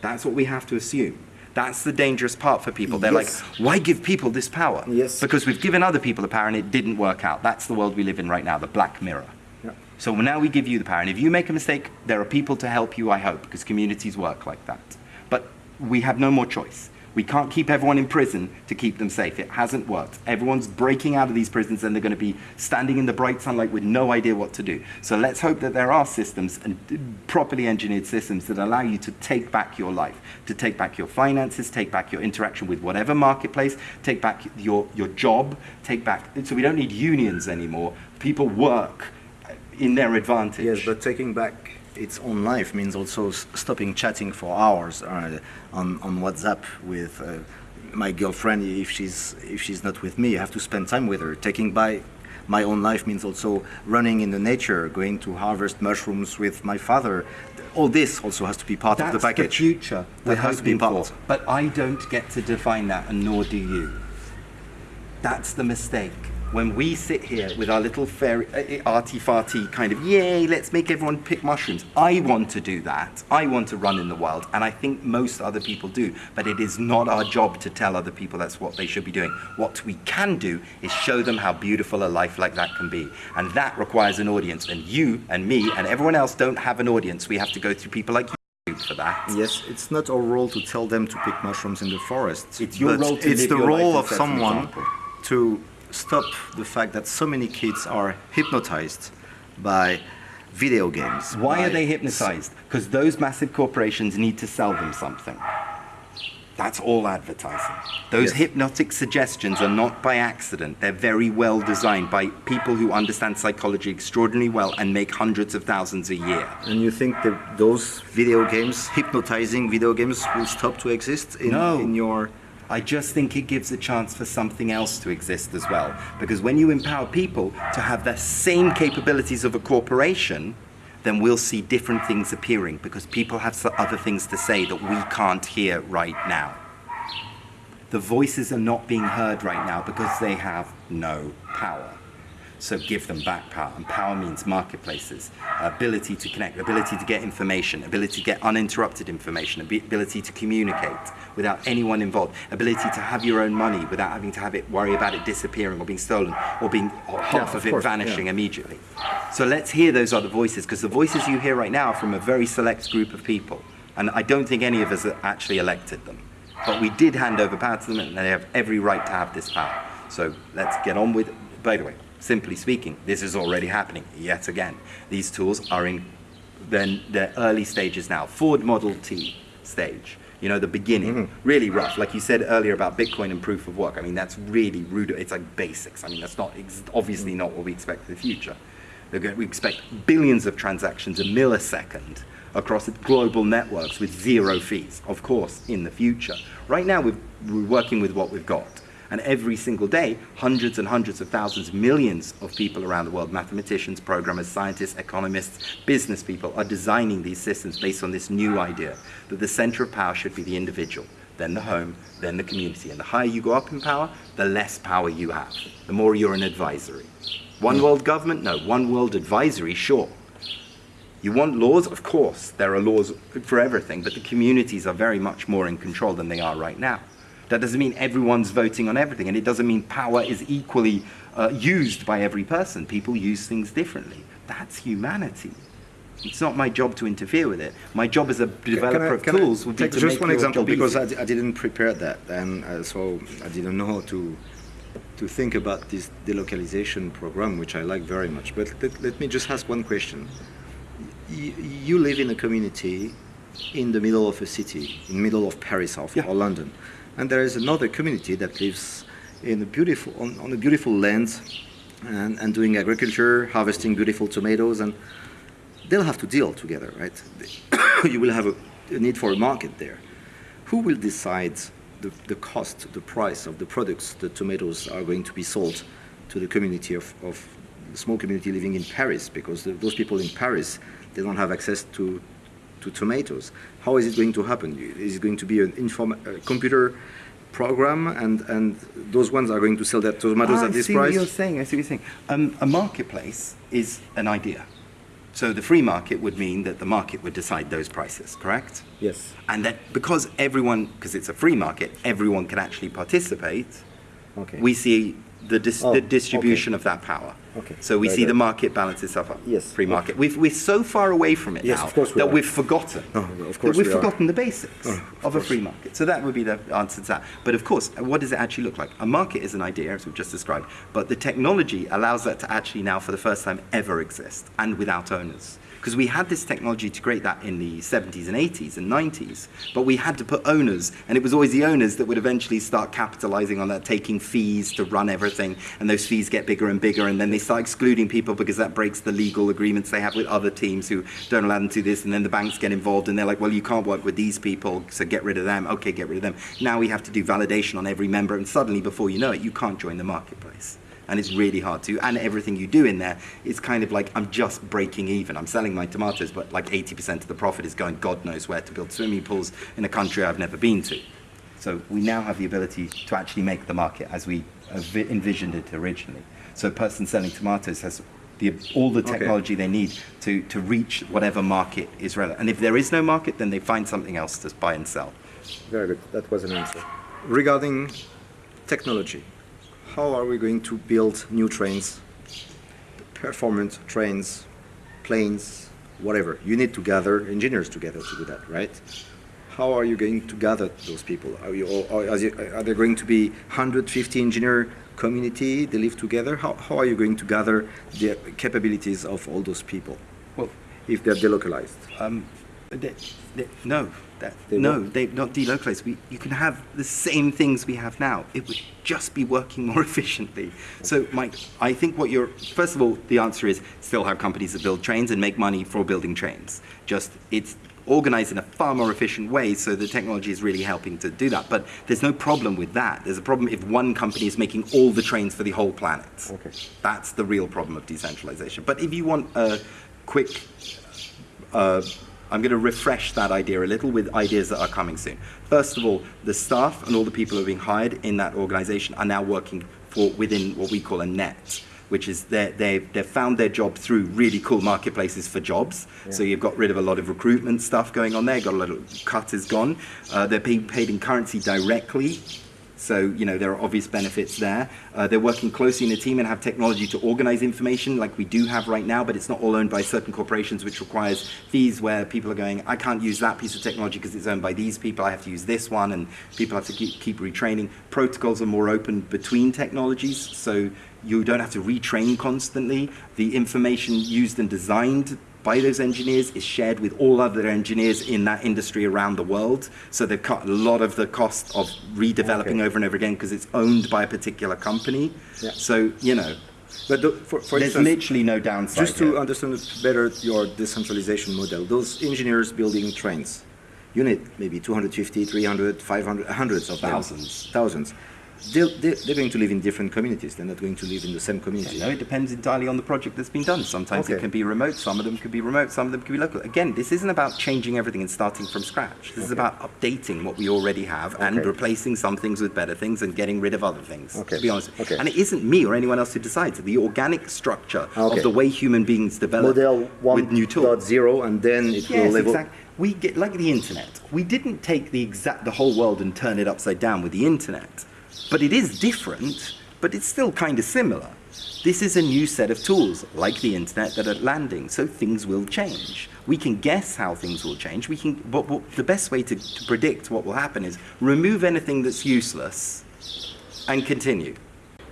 That's what we have to assume. That's the dangerous part for people. They're Yes. like, why give people this power? Yes. Because we've given other people the power and it didn't work out. That's the world we live in right now, the black mirror. Yeah. So now we give you the power. And if you make a mistake, there are people to help you, I hope, because communities work like that. But we have no more choice. We can't keep everyone in prison to keep them safe. It hasn't worked. Everyone's breaking out of these prisons and they're going to be standing in the bright sunlight with no idea what to do. So let's hope that there are systems and properly engineered systems that allow you to take back your life, to take back your finances, take back your interaction with whatever marketplace, take back your, your job, take back. So we don't need unions anymore. People work in their advantage. Yes, but taking back its own life means also s- stopping chatting for hours uh, on, on WhatsApp with uh, my girlfriend if she's if she's not with me. I have to spend time with her. Taking by my own life means also running in the nature, going to harvest mushrooms with my father. All this also has to be part That's of the package. future That has to be part. for. But I don't get to define that, and nor do you. That's the mistake. When we sit here with our little fairy, uh, arty-farty kind of, yay, let's make everyone pick mushrooms. I want to do that. I want to run in the wild, and I think most other people do. But it is not our job to tell other people that's what they should be doing. What we can do is show them how beautiful a life like that can be. And that requires an audience. And you and me and everyone else don't have an audience. We have to go through people like you for that. Yes, it's not our role to tell them to pick mushrooms in the forest. It's your role to it's the role of and set an someone to stop the fact that so many kids are hypnotized by video games. Why are they hypnotized? Because those massive corporations need to sell them something. That's all advertising. Those Yes. hypnotic suggestions are not by accident. They're very well designed by people who understand psychology extraordinarily well and make hundreds of thousands a year. And you think that those video games, hypnotizing video games, will stop to exist in, No. in your I just think it gives a chance for something else to exist as well. Because when you empower people to have the same capabilities of a corporation, then we'll see different things appearing because people have other things to say that we can't hear right now. The voices are not being heard right now because they have no power. So give them back power. And power means marketplaces, ability to connect, ability to get information, ability to get uninterrupted information, ability to communicate without anyone involved, ability to have your own money without having to have it worry about it disappearing or being stolen or being or half of of, it vanishing yeah. immediately. So let's hear those other voices because the voices you hear right now are from a very select group of people. And I don't think any of us actually elected them. But we did hand over power to them and they have every right to have this power. So let's get on with it. By the way, simply speaking, this is already happening yet again. These tools are in then their early stages now. Ford Model T stage. You know, the beginning, mm-hmm. really rough. Like you said earlier about Bitcoin and proof of work. I mean, that's really rude. It's like basics. I mean, that's not ex- obviously not what we expect for the future. We expect billions of transactions a millisecond across global networks with zero fees, of course, in the future. Right now, we've, we're working with what we've got. And every single day, hundreds and hundreds of thousands, millions of people around the world, mathematicians, programmers, scientists, economists, business people, are designing these systems based on this new idea that the center of power should be the individual, then the home, then the community. And the higher you go up in power, the less power you have, the more you're an advisory. One world government? No. One world advisory? Sure. You want laws? Of course, there are laws for everything, but the communities are very much more in control than they are right now. That doesn't mean everyone's voting on everything, and it doesn't mean power is equally uh, used by every person. People use things differently. That's humanity. It's not my job to interfere with it. My job as a developer Can I- of can tools would be to just make one example because I, I didn't prepare that, and uh, so I didn't know how to to think about this delocalization program, which I like very much. But let, let me just ask one question. Y- you live in a community in the middle of a city, in the middle of Paris or, Yeah. or London, and there is another community that lives in a beautiful on, on a beautiful land and, and doing agriculture, harvesting beautiful tomatoes, and they'll have to deal together, right? you will have a, a need for a market there. Who will decide the, the cost, the price of the products the tomatoes are going to be sold to the community of, of small community living in Paris? Because the, those people in Paris, they don't have access to, to tomatoes. How is it going to happen? Is it going to be an inform, a computer program and, and those ones are going to sell their tomatoes Ah, at this price? I see what you're saying. I see what you're saying. Um, a marketplace is an idea. So the free market would mean that the market would decide those prices, correct? Yes. And that because everyone, because it's a free market, everyone can actually participate. Okay. We see the, dis- Oh, the distribution of that power. Okay. So we Very see the market balance itself up. Yes. Free market. We've, we're so far away from it Yes, now of course we that are. we've forgotten. Oh, of course we've we are. forgotten the basics Oh, of, of a free market. So that would be the answer to that. But of course, what does it actually look like? A market is an idea, as we've just described, but the technology allows that to actually now, for the first time, ever exist and without owners. Because we had this technology to create that in the 70s and 80s and 90s, but we had to put owners, and it was always the owners that would eventually start capitalizing on that, taking fees to run everything, and those fees get bigger and bigger, and then they start excluding people because that breaks the legal agreements they have with other teams who don't allow them to do this, and then the banks get involved, and they're like, well, you can't work with these people, so get rid of them. Okay, get rid of them. Now we have to do validation on every member, and suddenly, before you know it, you can't join the marketplace and it's really hard to. And everything you do in there is kind of like I'm just breaking even. I'm selling my tomatoes, but like 80% of the profit is going God knows where to build swimming pools in a country I've never been to. So we now have the ability to actually make the market as we envisioned it originally. So a person selling tomatoes has the, all the Okay. technology they need to, to reach whatever market is relevant. And if there is no market, then they find something else to buy and sell. Very good. That was an answer. Regarding technology, how are we going to build new trains, performance trains, planes, whatever? You need to gather engineers together to do that, right? How are you going to gather those people? Are, you, or, or is it- are there going to be 150 engineer community? They live together. How, how are you going to gather the capabilities of all those people Well, if they're delocalized? Um, they, they, no, that, They no, they're not delocalized. We, you can have the same things we have now. It would just be working more efficiently. So, Mike, I think what you're first of all, the answer is still have companies that build trains and make money for building trains. Just it's organized in a far more efficient way, so the technology is really helping to do that. But there's no problem with that. There's a problem if one company is making all the trains for the whole planet. Okay. That's the real problem of decentralization. But if you want a quick uh, I'm going to refresh that idea a little with ideas that are coming soon. First of all, the staff and all the people who are being hired in that organization are now working for within what we call a net, which is they they've, they've found their job through really cool marketplaces for jobs. So you've got rid of a lot of recruitment stuff going on there, got a lot of cut is gone. Uh, they're being paid in currency directly. So, you know, there are obvious benefits there. Uh, they're working closely in a team and have technology to organize information like we do have right now, but it's not all owned by certain corporations, which requires fees where people are going, I can't use that piece of technology because it's owned by these people, I have to use this one, and people have to keep, keep retraining. Protocols are more open between technologies, so you don't have to retrain constantly. The information used and designed by those engineers is shared with all other engineers in that industry around the world. So they've cut a lot of the cost of redeveloping Okay. over and over again because it's owned by a particular company. Yeah. So, you know, But the, for, for there's instance, literally no downside. Just to here. understand better your decentralization model, those engineers building trains, you need maybe 250, 300, 500, hundreds of them. Thousands. They're, they're, they're going to live in different communities. They're not going to live in the same community. No, it depends entirely on the project that's been done. Sometimes it can be remote, some of them can be remote, some of them can be local. Again, this isn't about changing everything and starting from scratch. This is about updating what we already have and Okay. replacing some things with better things and getting rid of other things. Okay. To be honest. Okay. And it isn't me or anyone else who decides. The organic structure Okay. of the way human beings develop Model with new tools. 1.0 and then it will Yes, level. exactly. We get like the internet. We didn't take the exact the whole world and turn it upside down with the internet, but it is different. But it's still kind of similar. This is a new set of tools, like the internet, that are landing, so things will change. We can guess how things will change. We can, but, but the best way to, to predict what will happen is remove anything that's useless and continue.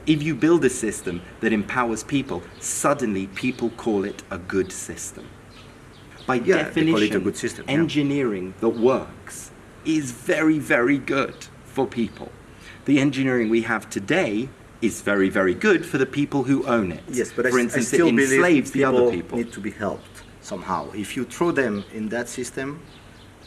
If you build a system that empowers people, suddenly people call it a good system. By Yeah, definition, call it a good system, yeah. engineering that works is very, very good for people. The engineering we have today is very, very good for the people who own it. Yes, but for s- instance, I still it enslaves the other people people. need to be helped somehow. If you throw them in that system,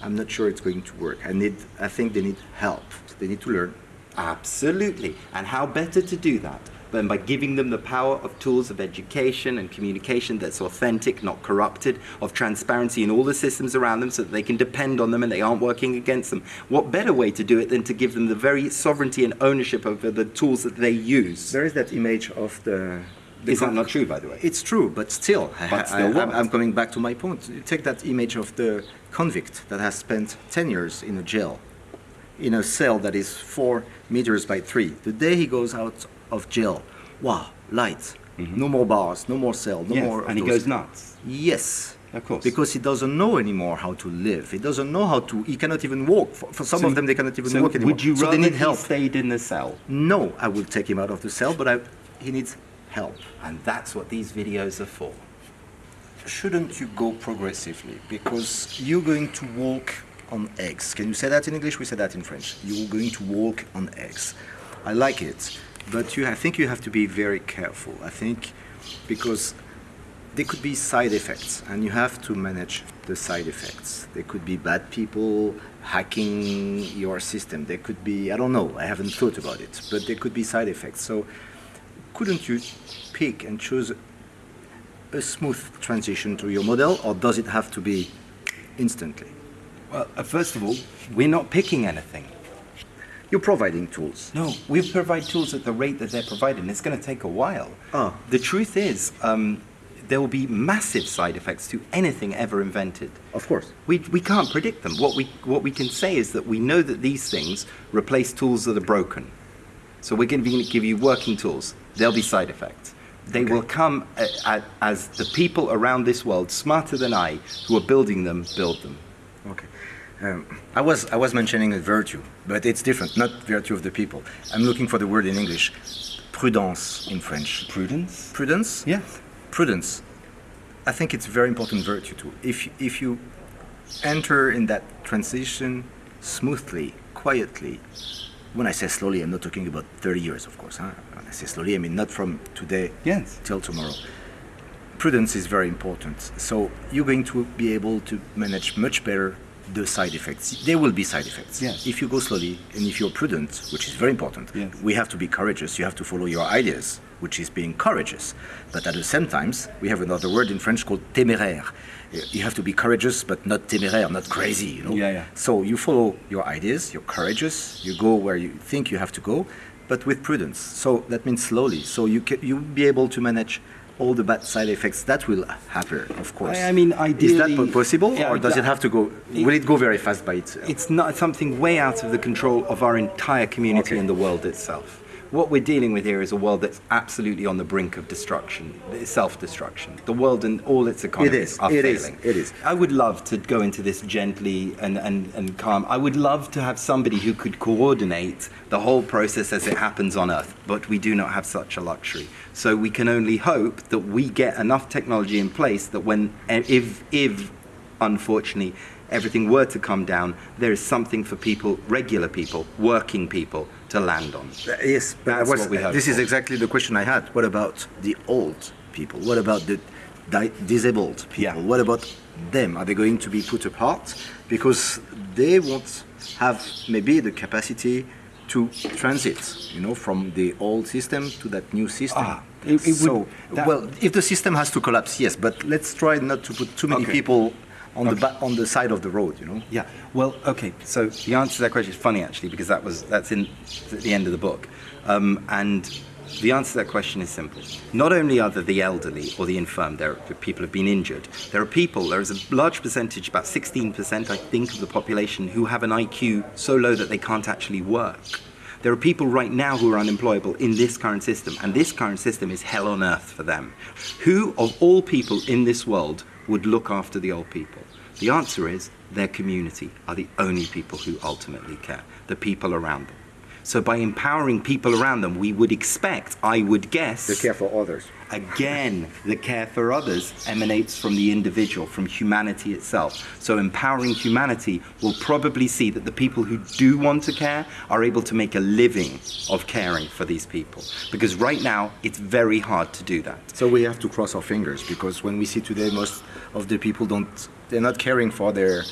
I'm not sure it's going to work. I need, I think they need help. They need to learn. Absolutely. And how better to do that than by giving them the power of tools of education and communication that's authentic, not corrupted, of transparency in all the systems around them so that they can depend on them and they aren't working against them. What better way to do it than to give them the very sovereignty and ownership over the tools that they use? There is that image of the. Is that not true, by the way? It's true, but still, I- But I, still what? am I'm coming back to my point. You take that image of the convict that has spent 10 years in a jail, in a cell that is four meters by three. The day he goes out of jail, wow, light, no more bars, no more cell, no Mm-hmm. Yes, more. of and he those- goes nuts. Yes. Of course. Because he doesn't know anymore how to live. He doesn't know how to. He cannot even walk. For, for some So- of them, they cannot even so walk anymore. Would you so rather they need he help. stayed in the cell? No, I will take him out of the cell, but I, he needs help. And that's what these videos are for. shouldn't you go progressively? Because you're going to walk on eggs. Can you say that in English? We say that in French. You're going to walk on eggs. I like it, but you, I think you have to be very careful. I think because there could be side effects, and you have to manage the side effects. There could be bad people hacking your system. There could be, I don't know, I haven't thought about it, but there could be side effects. So couldn't you pick and choose a smooth transition to your model, or does it have to be instantly? Well, uh, first of all, we're not picking anything. You're providing tools. No, we provide tools at the rate that they're provided, it's going to take a while. Ah. The truth is, um, there will be massive side effects to anything ever invented. Of course. We, we can't predict them. What we, what we can say is that we know that these things replace tools that are broken. So we're going to give you working tools. There'll be side effects. They will come a, a, as the people around this world, smarter than I, who are building them, build them. Um, I was I was mentioning a virtue, but it's different. Not virtue of the people. I'm looking for the word in English. Prudence in French. Prudence? Prudence. Yes. Prudence. I think it's a very important virtue too. If if you enter in that transition smoothly, quietly. When I say slowly, I'm not talking about 30 years, of course. Huh? When I say slowly, I mean not from today Yes. till tomorrow. Prudence is very important. So you're going to be able to manage much better the side effects. There will be side effects. Yes. If you go slowly and if you're prudent, which is very important, Yes. we have to be courageous. You have to follow your ideas, which is being courageous. But at the same time, we have another word in French called téméraire. You have to be courageous, but not téméraire, not crazy. You know. Yeah, yeah. So you follow your ideas. You're courageous. You go where you think you have to go, but with prudence. So that means slowly. So you can, you'll be able to manage all the bad side effects that will happen, of course. I- I mean, is that possible, Yeah, or does it have to go? Will it go very fast by itself? It's not something way out of the control of our entire community Okay. and the world itself. What we're dealing with here is a world that's absolutely on the brink of destruction, self-destruction. The world and all its economies is, are it is, failing. it is. I would love to go into this gently and, and, and calm. I would love to have somebody who could coordinate the whole process as it happens on Earth, but we do not have such a luxury. So we can only hope that we get enough technology in place that when, if, if unfortunately, everything were to come down, there is something for people, regular people, working people, to land on. Yes, but That's was- what we hope this is exactly the question I had. What about the old people? What about the di- disabled people? Yeah. What about them? Are they going to be put apart because they won't have maybe the capacity to transit, you know, from the old system to that new system? Ah, it- it so, well, if the system has to collapse, yes, but let's try not to put too many Okay. people on the Okay. ba- on the side of the road, you know. Yeah. Well, okay. So the answer to that question is funny actually because that was that's in at the end of the book, um, and the answer to that question is simple. Not only are there the elderly or the infirm, there are people who've been injured. There are people. There is a large percentage, about 16%, I think, of the population who have an IQ so low that they can't actually work. There are people right now who are unemployable in this current system, and this current system is hell on earth for them. Who, of all people in this world, would look after the old people? The answer is their community are the only people who ultimately care, the people around them. So by empowering people around them, we would expect, I would guess, To care for others. Again, the care for others emanates from the individual, from humanity itself. So, empowering humanity will probably see that the people who do want to care are able to make a living of caring for these people. Because right now, it's very hard to do that. So we have to cross our fingers because when we see today, most of the people don't, they're not caring for their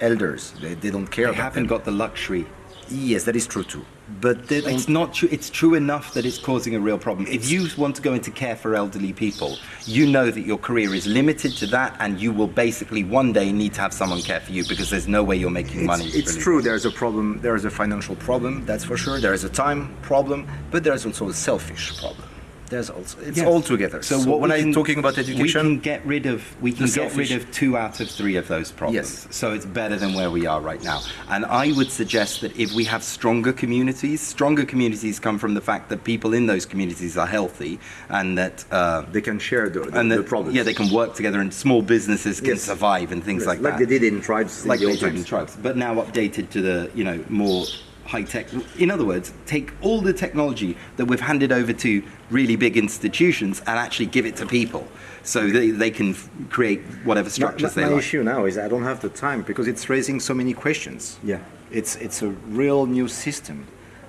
elders. They, they don't care They haven't them. got the luxury. Yes, that is true too. But. It's not true. It's true enough that it's causing a real problem. If you want to go into care for elderly people, you know that your career is limited to that, and you will basically one day need to have someone care for you because there's no way you're making money. It's, it's really. true. There's a problem. There is a financial problem. That's for sure. There is a time problem, but there is also a selfish problem. There's also it's Yes. all together. So, what when I'm talking about education, we can get rid of we can get rid of two out of three of those problems. Yes. So it's better than where we are right now. And I would suggest that if we have stronger communities, stronger communities come from the fact that people in those communities are healthy and that. Uh, they can share the, the, and the that, problems. yeah, they can work together, and small businesses can Yes. survive and things Yes, like, like that Like they did in tribes in like the they old did in tribes, but now updated to the you know more high tech. In other words, take all the technology that we've handed over to really big institutions and actually give it to people, so they, they can f- create whatever structures my they like. issue now is I don't have the time because it's raising so many questions. Yeah. It's it's a real new system,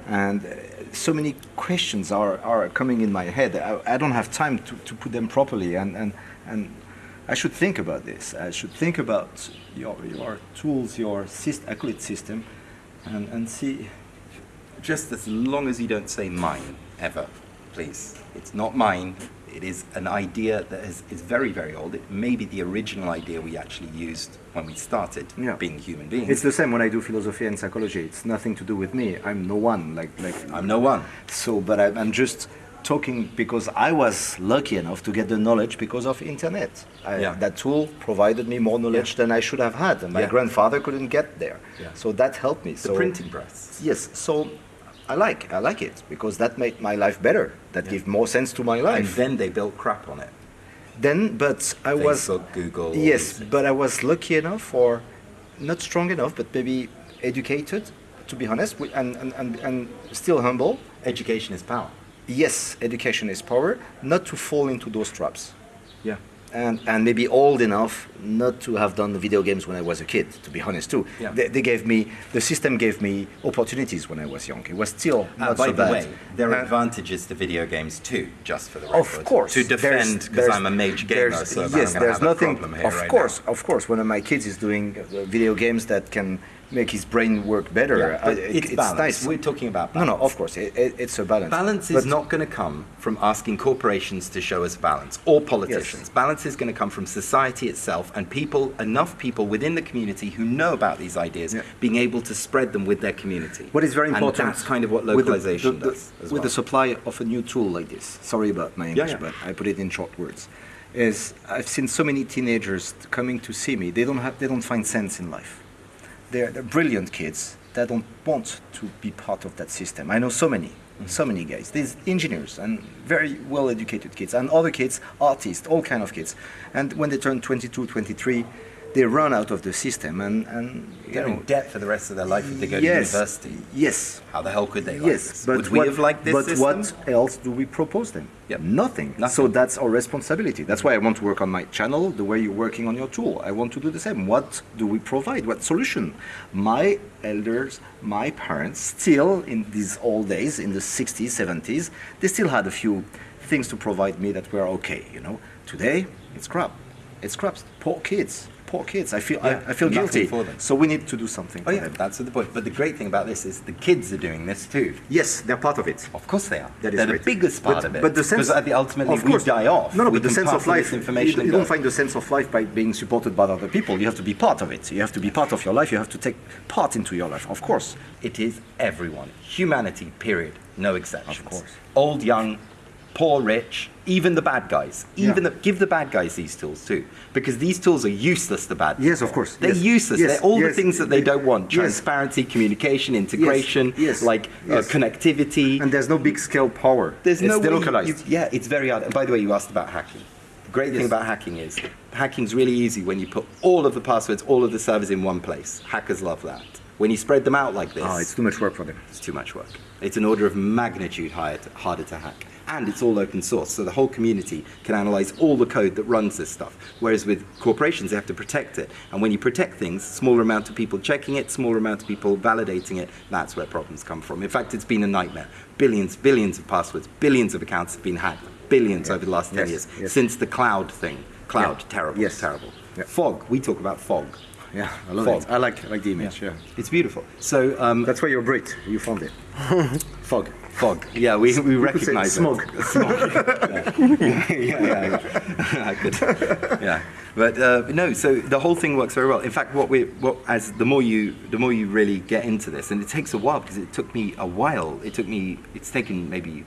and uh, so many questions are, are coming in my head. I, I don't have time to, to put them properly, and, and and I should think about this. I should think about your your tools, your syst- I call it system, and and see. Just as long as you don't say mine ever, please. It's not mine. It is an idea that is, is very, very old. It may be the original idea we actually used when we started Yeah. being human beings. It's the same when I do philosophy and psychology. It's nothing to do with me. I'm no one. Like like I'm no one. So, but I, I'm just talking because I was lucky enough to get the knowledge because of internet. I, Yeah. That tool provided me more knowledge than I should have had, and my Yeah. grandfather couldn't get there. Yeah. So that helped me. The so printing press. Yes. So I like I like it because that made my life better. That Yeah. gave more sense to my life. And then they built crap on it. Then, but I was Google. yes, but I was lucky enough, or not strong enough, but maybe educated, to be honest, and, and, and, and still humble. Education is power. Yes, education is power, not to fall into those traps. Yeah. And, and maybe old enough not to have done the video games when I was a kid, to be honest too. Yeah. They, they gave me, the system gave me opportunities when I was young. It was still not Uh, by so the bad. way, there are Uh, advantages to video games too, just for the record. Of course. To defend, because I'm a mage gamer, so yes, I'm there's nothing. problem here of right course, now. of course, one of my kids is doing uh, video games that can make his brain work better. Yeah, Uh, it- it's, balance. nice. We're talking about no, balance. no, of course, it, it, it's a balance. Balance is But not going to come from asking corporations to show us balance or politicians. Balance is going to come from society itself and people, enough people within the community who know about these ideas, Yeah. being able to spread them with their community. What is very And important. that's kind of what with the- localization the- the- does. with the supply of a new tool like this. Sorry about my English, yeah. but I put it in short words. Is I've seen so many teenagers coming to see me. They don't have. They don't find sense in life. They're, they're brilliant kids that don't want to be part of that system. I know so many, mm-hmm. so many guys. These engineers and very well-educated kids, and other kids, artists, all kind of kids. And when they turn 22, 23, they run out of the system and and They're know, in debt for the rest of their life if they go yes, to university. Yes, How the hell could they like yes, this? but Would we what, have liked this but system? what else do we propose them? Yep. Nothing. Nothing. So that's our responsibility. That's why I want to work on my channel the way you're working on your tool. I want to do the same. What do we provide? What solution? My elders, my parents, still in these old days, in the 60s, 70s, they still had a few things to provide me that were okay. You know, today it's crap. It's crap. Poor kids. Poor kids. I feel Yeah, I, I feel guilty for them. So we need to do something. Oh for yeah, them. that's the point. But the great thing about this is the kids are doing this too. Yes, they're part of it. Of course they are. That is They're great. the biggest part But- of it. but the sense- because at the ultimately Of course. we die off. No, no, but the sense of life. information. you, you don't find the sense of life by being supported by other people. You have to be part of it. You have to be part of your life. You have to take part into your life. Of course. It is everyone. Humanity, period. No exceptions. Of course. Old, young, poor, rich, even the bad guys. Even Yeah. the, give the bad guys these tools too, because these tools are useless to bad. Yes, of course. They're Yes. useless. Yes. They're all the things that they don't want: Yes. transparency, communication, integration, Yes. like Yes. Uh, connectivity. And there's no big scale power. There's it's no you- delocalized. you- yeah, it's very hard. And by the way, you asked about hacking. The great thing about hacking is hacking's really easy when you put all of the passwords, all of the servers in one place. Hackers love that. When you spread them out like this, oh, it's too much work for them. it's too much work. It's an order of magnitude higher to, harder to hack. And it's all open source, so the whole community can analyze all the code that runs this stuff. Whereas with corporations, they have to protect it. And when you protect things, smaller amount of people checking it, smaller amount of people validating it, that's where problems come from. In fact, it's been a nightmare. Billions, billions of passwords, billions of accounts have been hacked. Billions over the last 10 Yes, years. yes. Since the cloud thing. Cloud, Yeah. terrible, Yes. terrible. Yeah. Fog, we talk about fog. Yeah, I love Fog. it. I like, I like the image. Yeah. It's beautiful. So, um, That's why you're Brit. You found it. Fog. Fog. Yeah, we, we recognize smog. It. Smog. yeah, yeah, yeah. yeah. I could. Yeah, but uh, no. So the whole thing works very well. In fact, what we what as the more you the more you really get into this, and it takes a while because it took me a while. It took me. It's taken maybe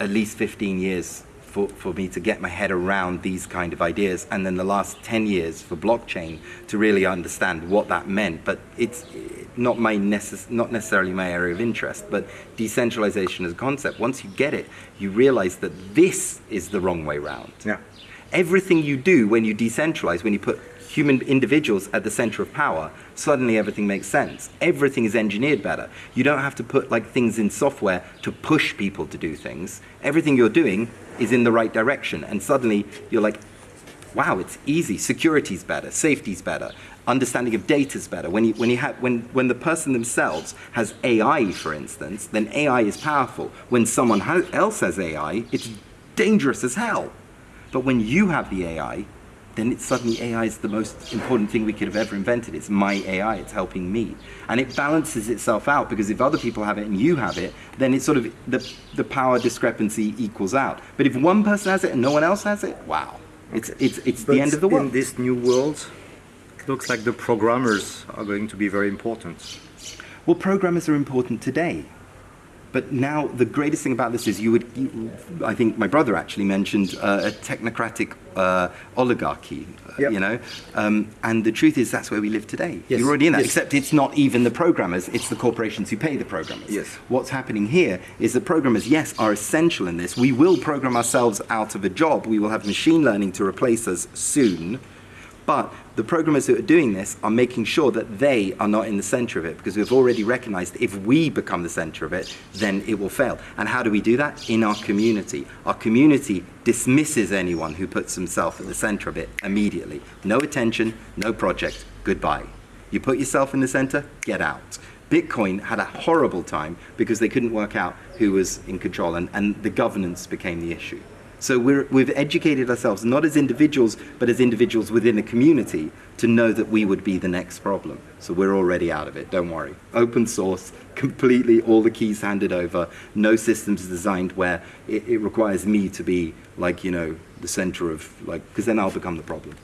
at least 15 years for, for me to get my head around these kind of ideas and then the last 10 years for blockchain to really understand what that meant but it's eh, not my necess- not necessarily my area of interest but decentralization as a concept once you get it you realize that this is the wrong way round Yeah. everything you do when you decentralize, when you put human individuals at the center of power, suddenly everything makes sense. Everything is engineered better. You don't have to put like things in software to push people to do things. Everything you're doing is in the right direction, and suddenly you're like, wow, it's easy. Security's better, safety's better, understanding of data's better. When you, when you have, when, when the person themselves has AI, for instance, then AI is powerful. When someone ha- else has AI, it's dangerous as hell. But when you have the AI, then it's suddenly AI is the most important thing we could have ever invented. It's my AI, it's helping me. And it balances itself out because if other people have it and you have it, then it's sort of the, the power discrepancy equals out. But if one person has it and no one else has it, wow. It's, it's, it's But the end of the world. in this new world, it looks like the programmers are going to be very important. Well, programmers are important today. But now the greatest thing about this is you would, you, I think my brother actually mentioned uh, a technocratic uh, oligarchy, uh, Yep. you know, um, and the truth is that's where we live today. Yes. You're already in that, Yes. except it's not even the programmers, it's the corporations who pay the programmers. Yes. What's happening here is the programmers, yes, are essential in this. We will program ourselves out of a job. We will have machine learning to replace us soon. But the programmers who are doing this are making sure that they are not in the center of it because we've already recognized if we become the center of it, then it will fail. And how do we do that? In our community. Our community dismisses anyone who puts himself at the center of it immediately. No attention, no project, goodbye. You put yourself in the center, get out. Bitcoin had a horrible time because they couldn't work out who was in control and, and the governance became the issue. So we're, we've educated ourselves, not as individuals, but as individuals within a community, to know that we would be the next problem. So we're already out of it, don't worry. Open source, completely, all the keys handed over, no systems designed where it, it requires me to be like, you know, the center of, like, because then I'll become the problem.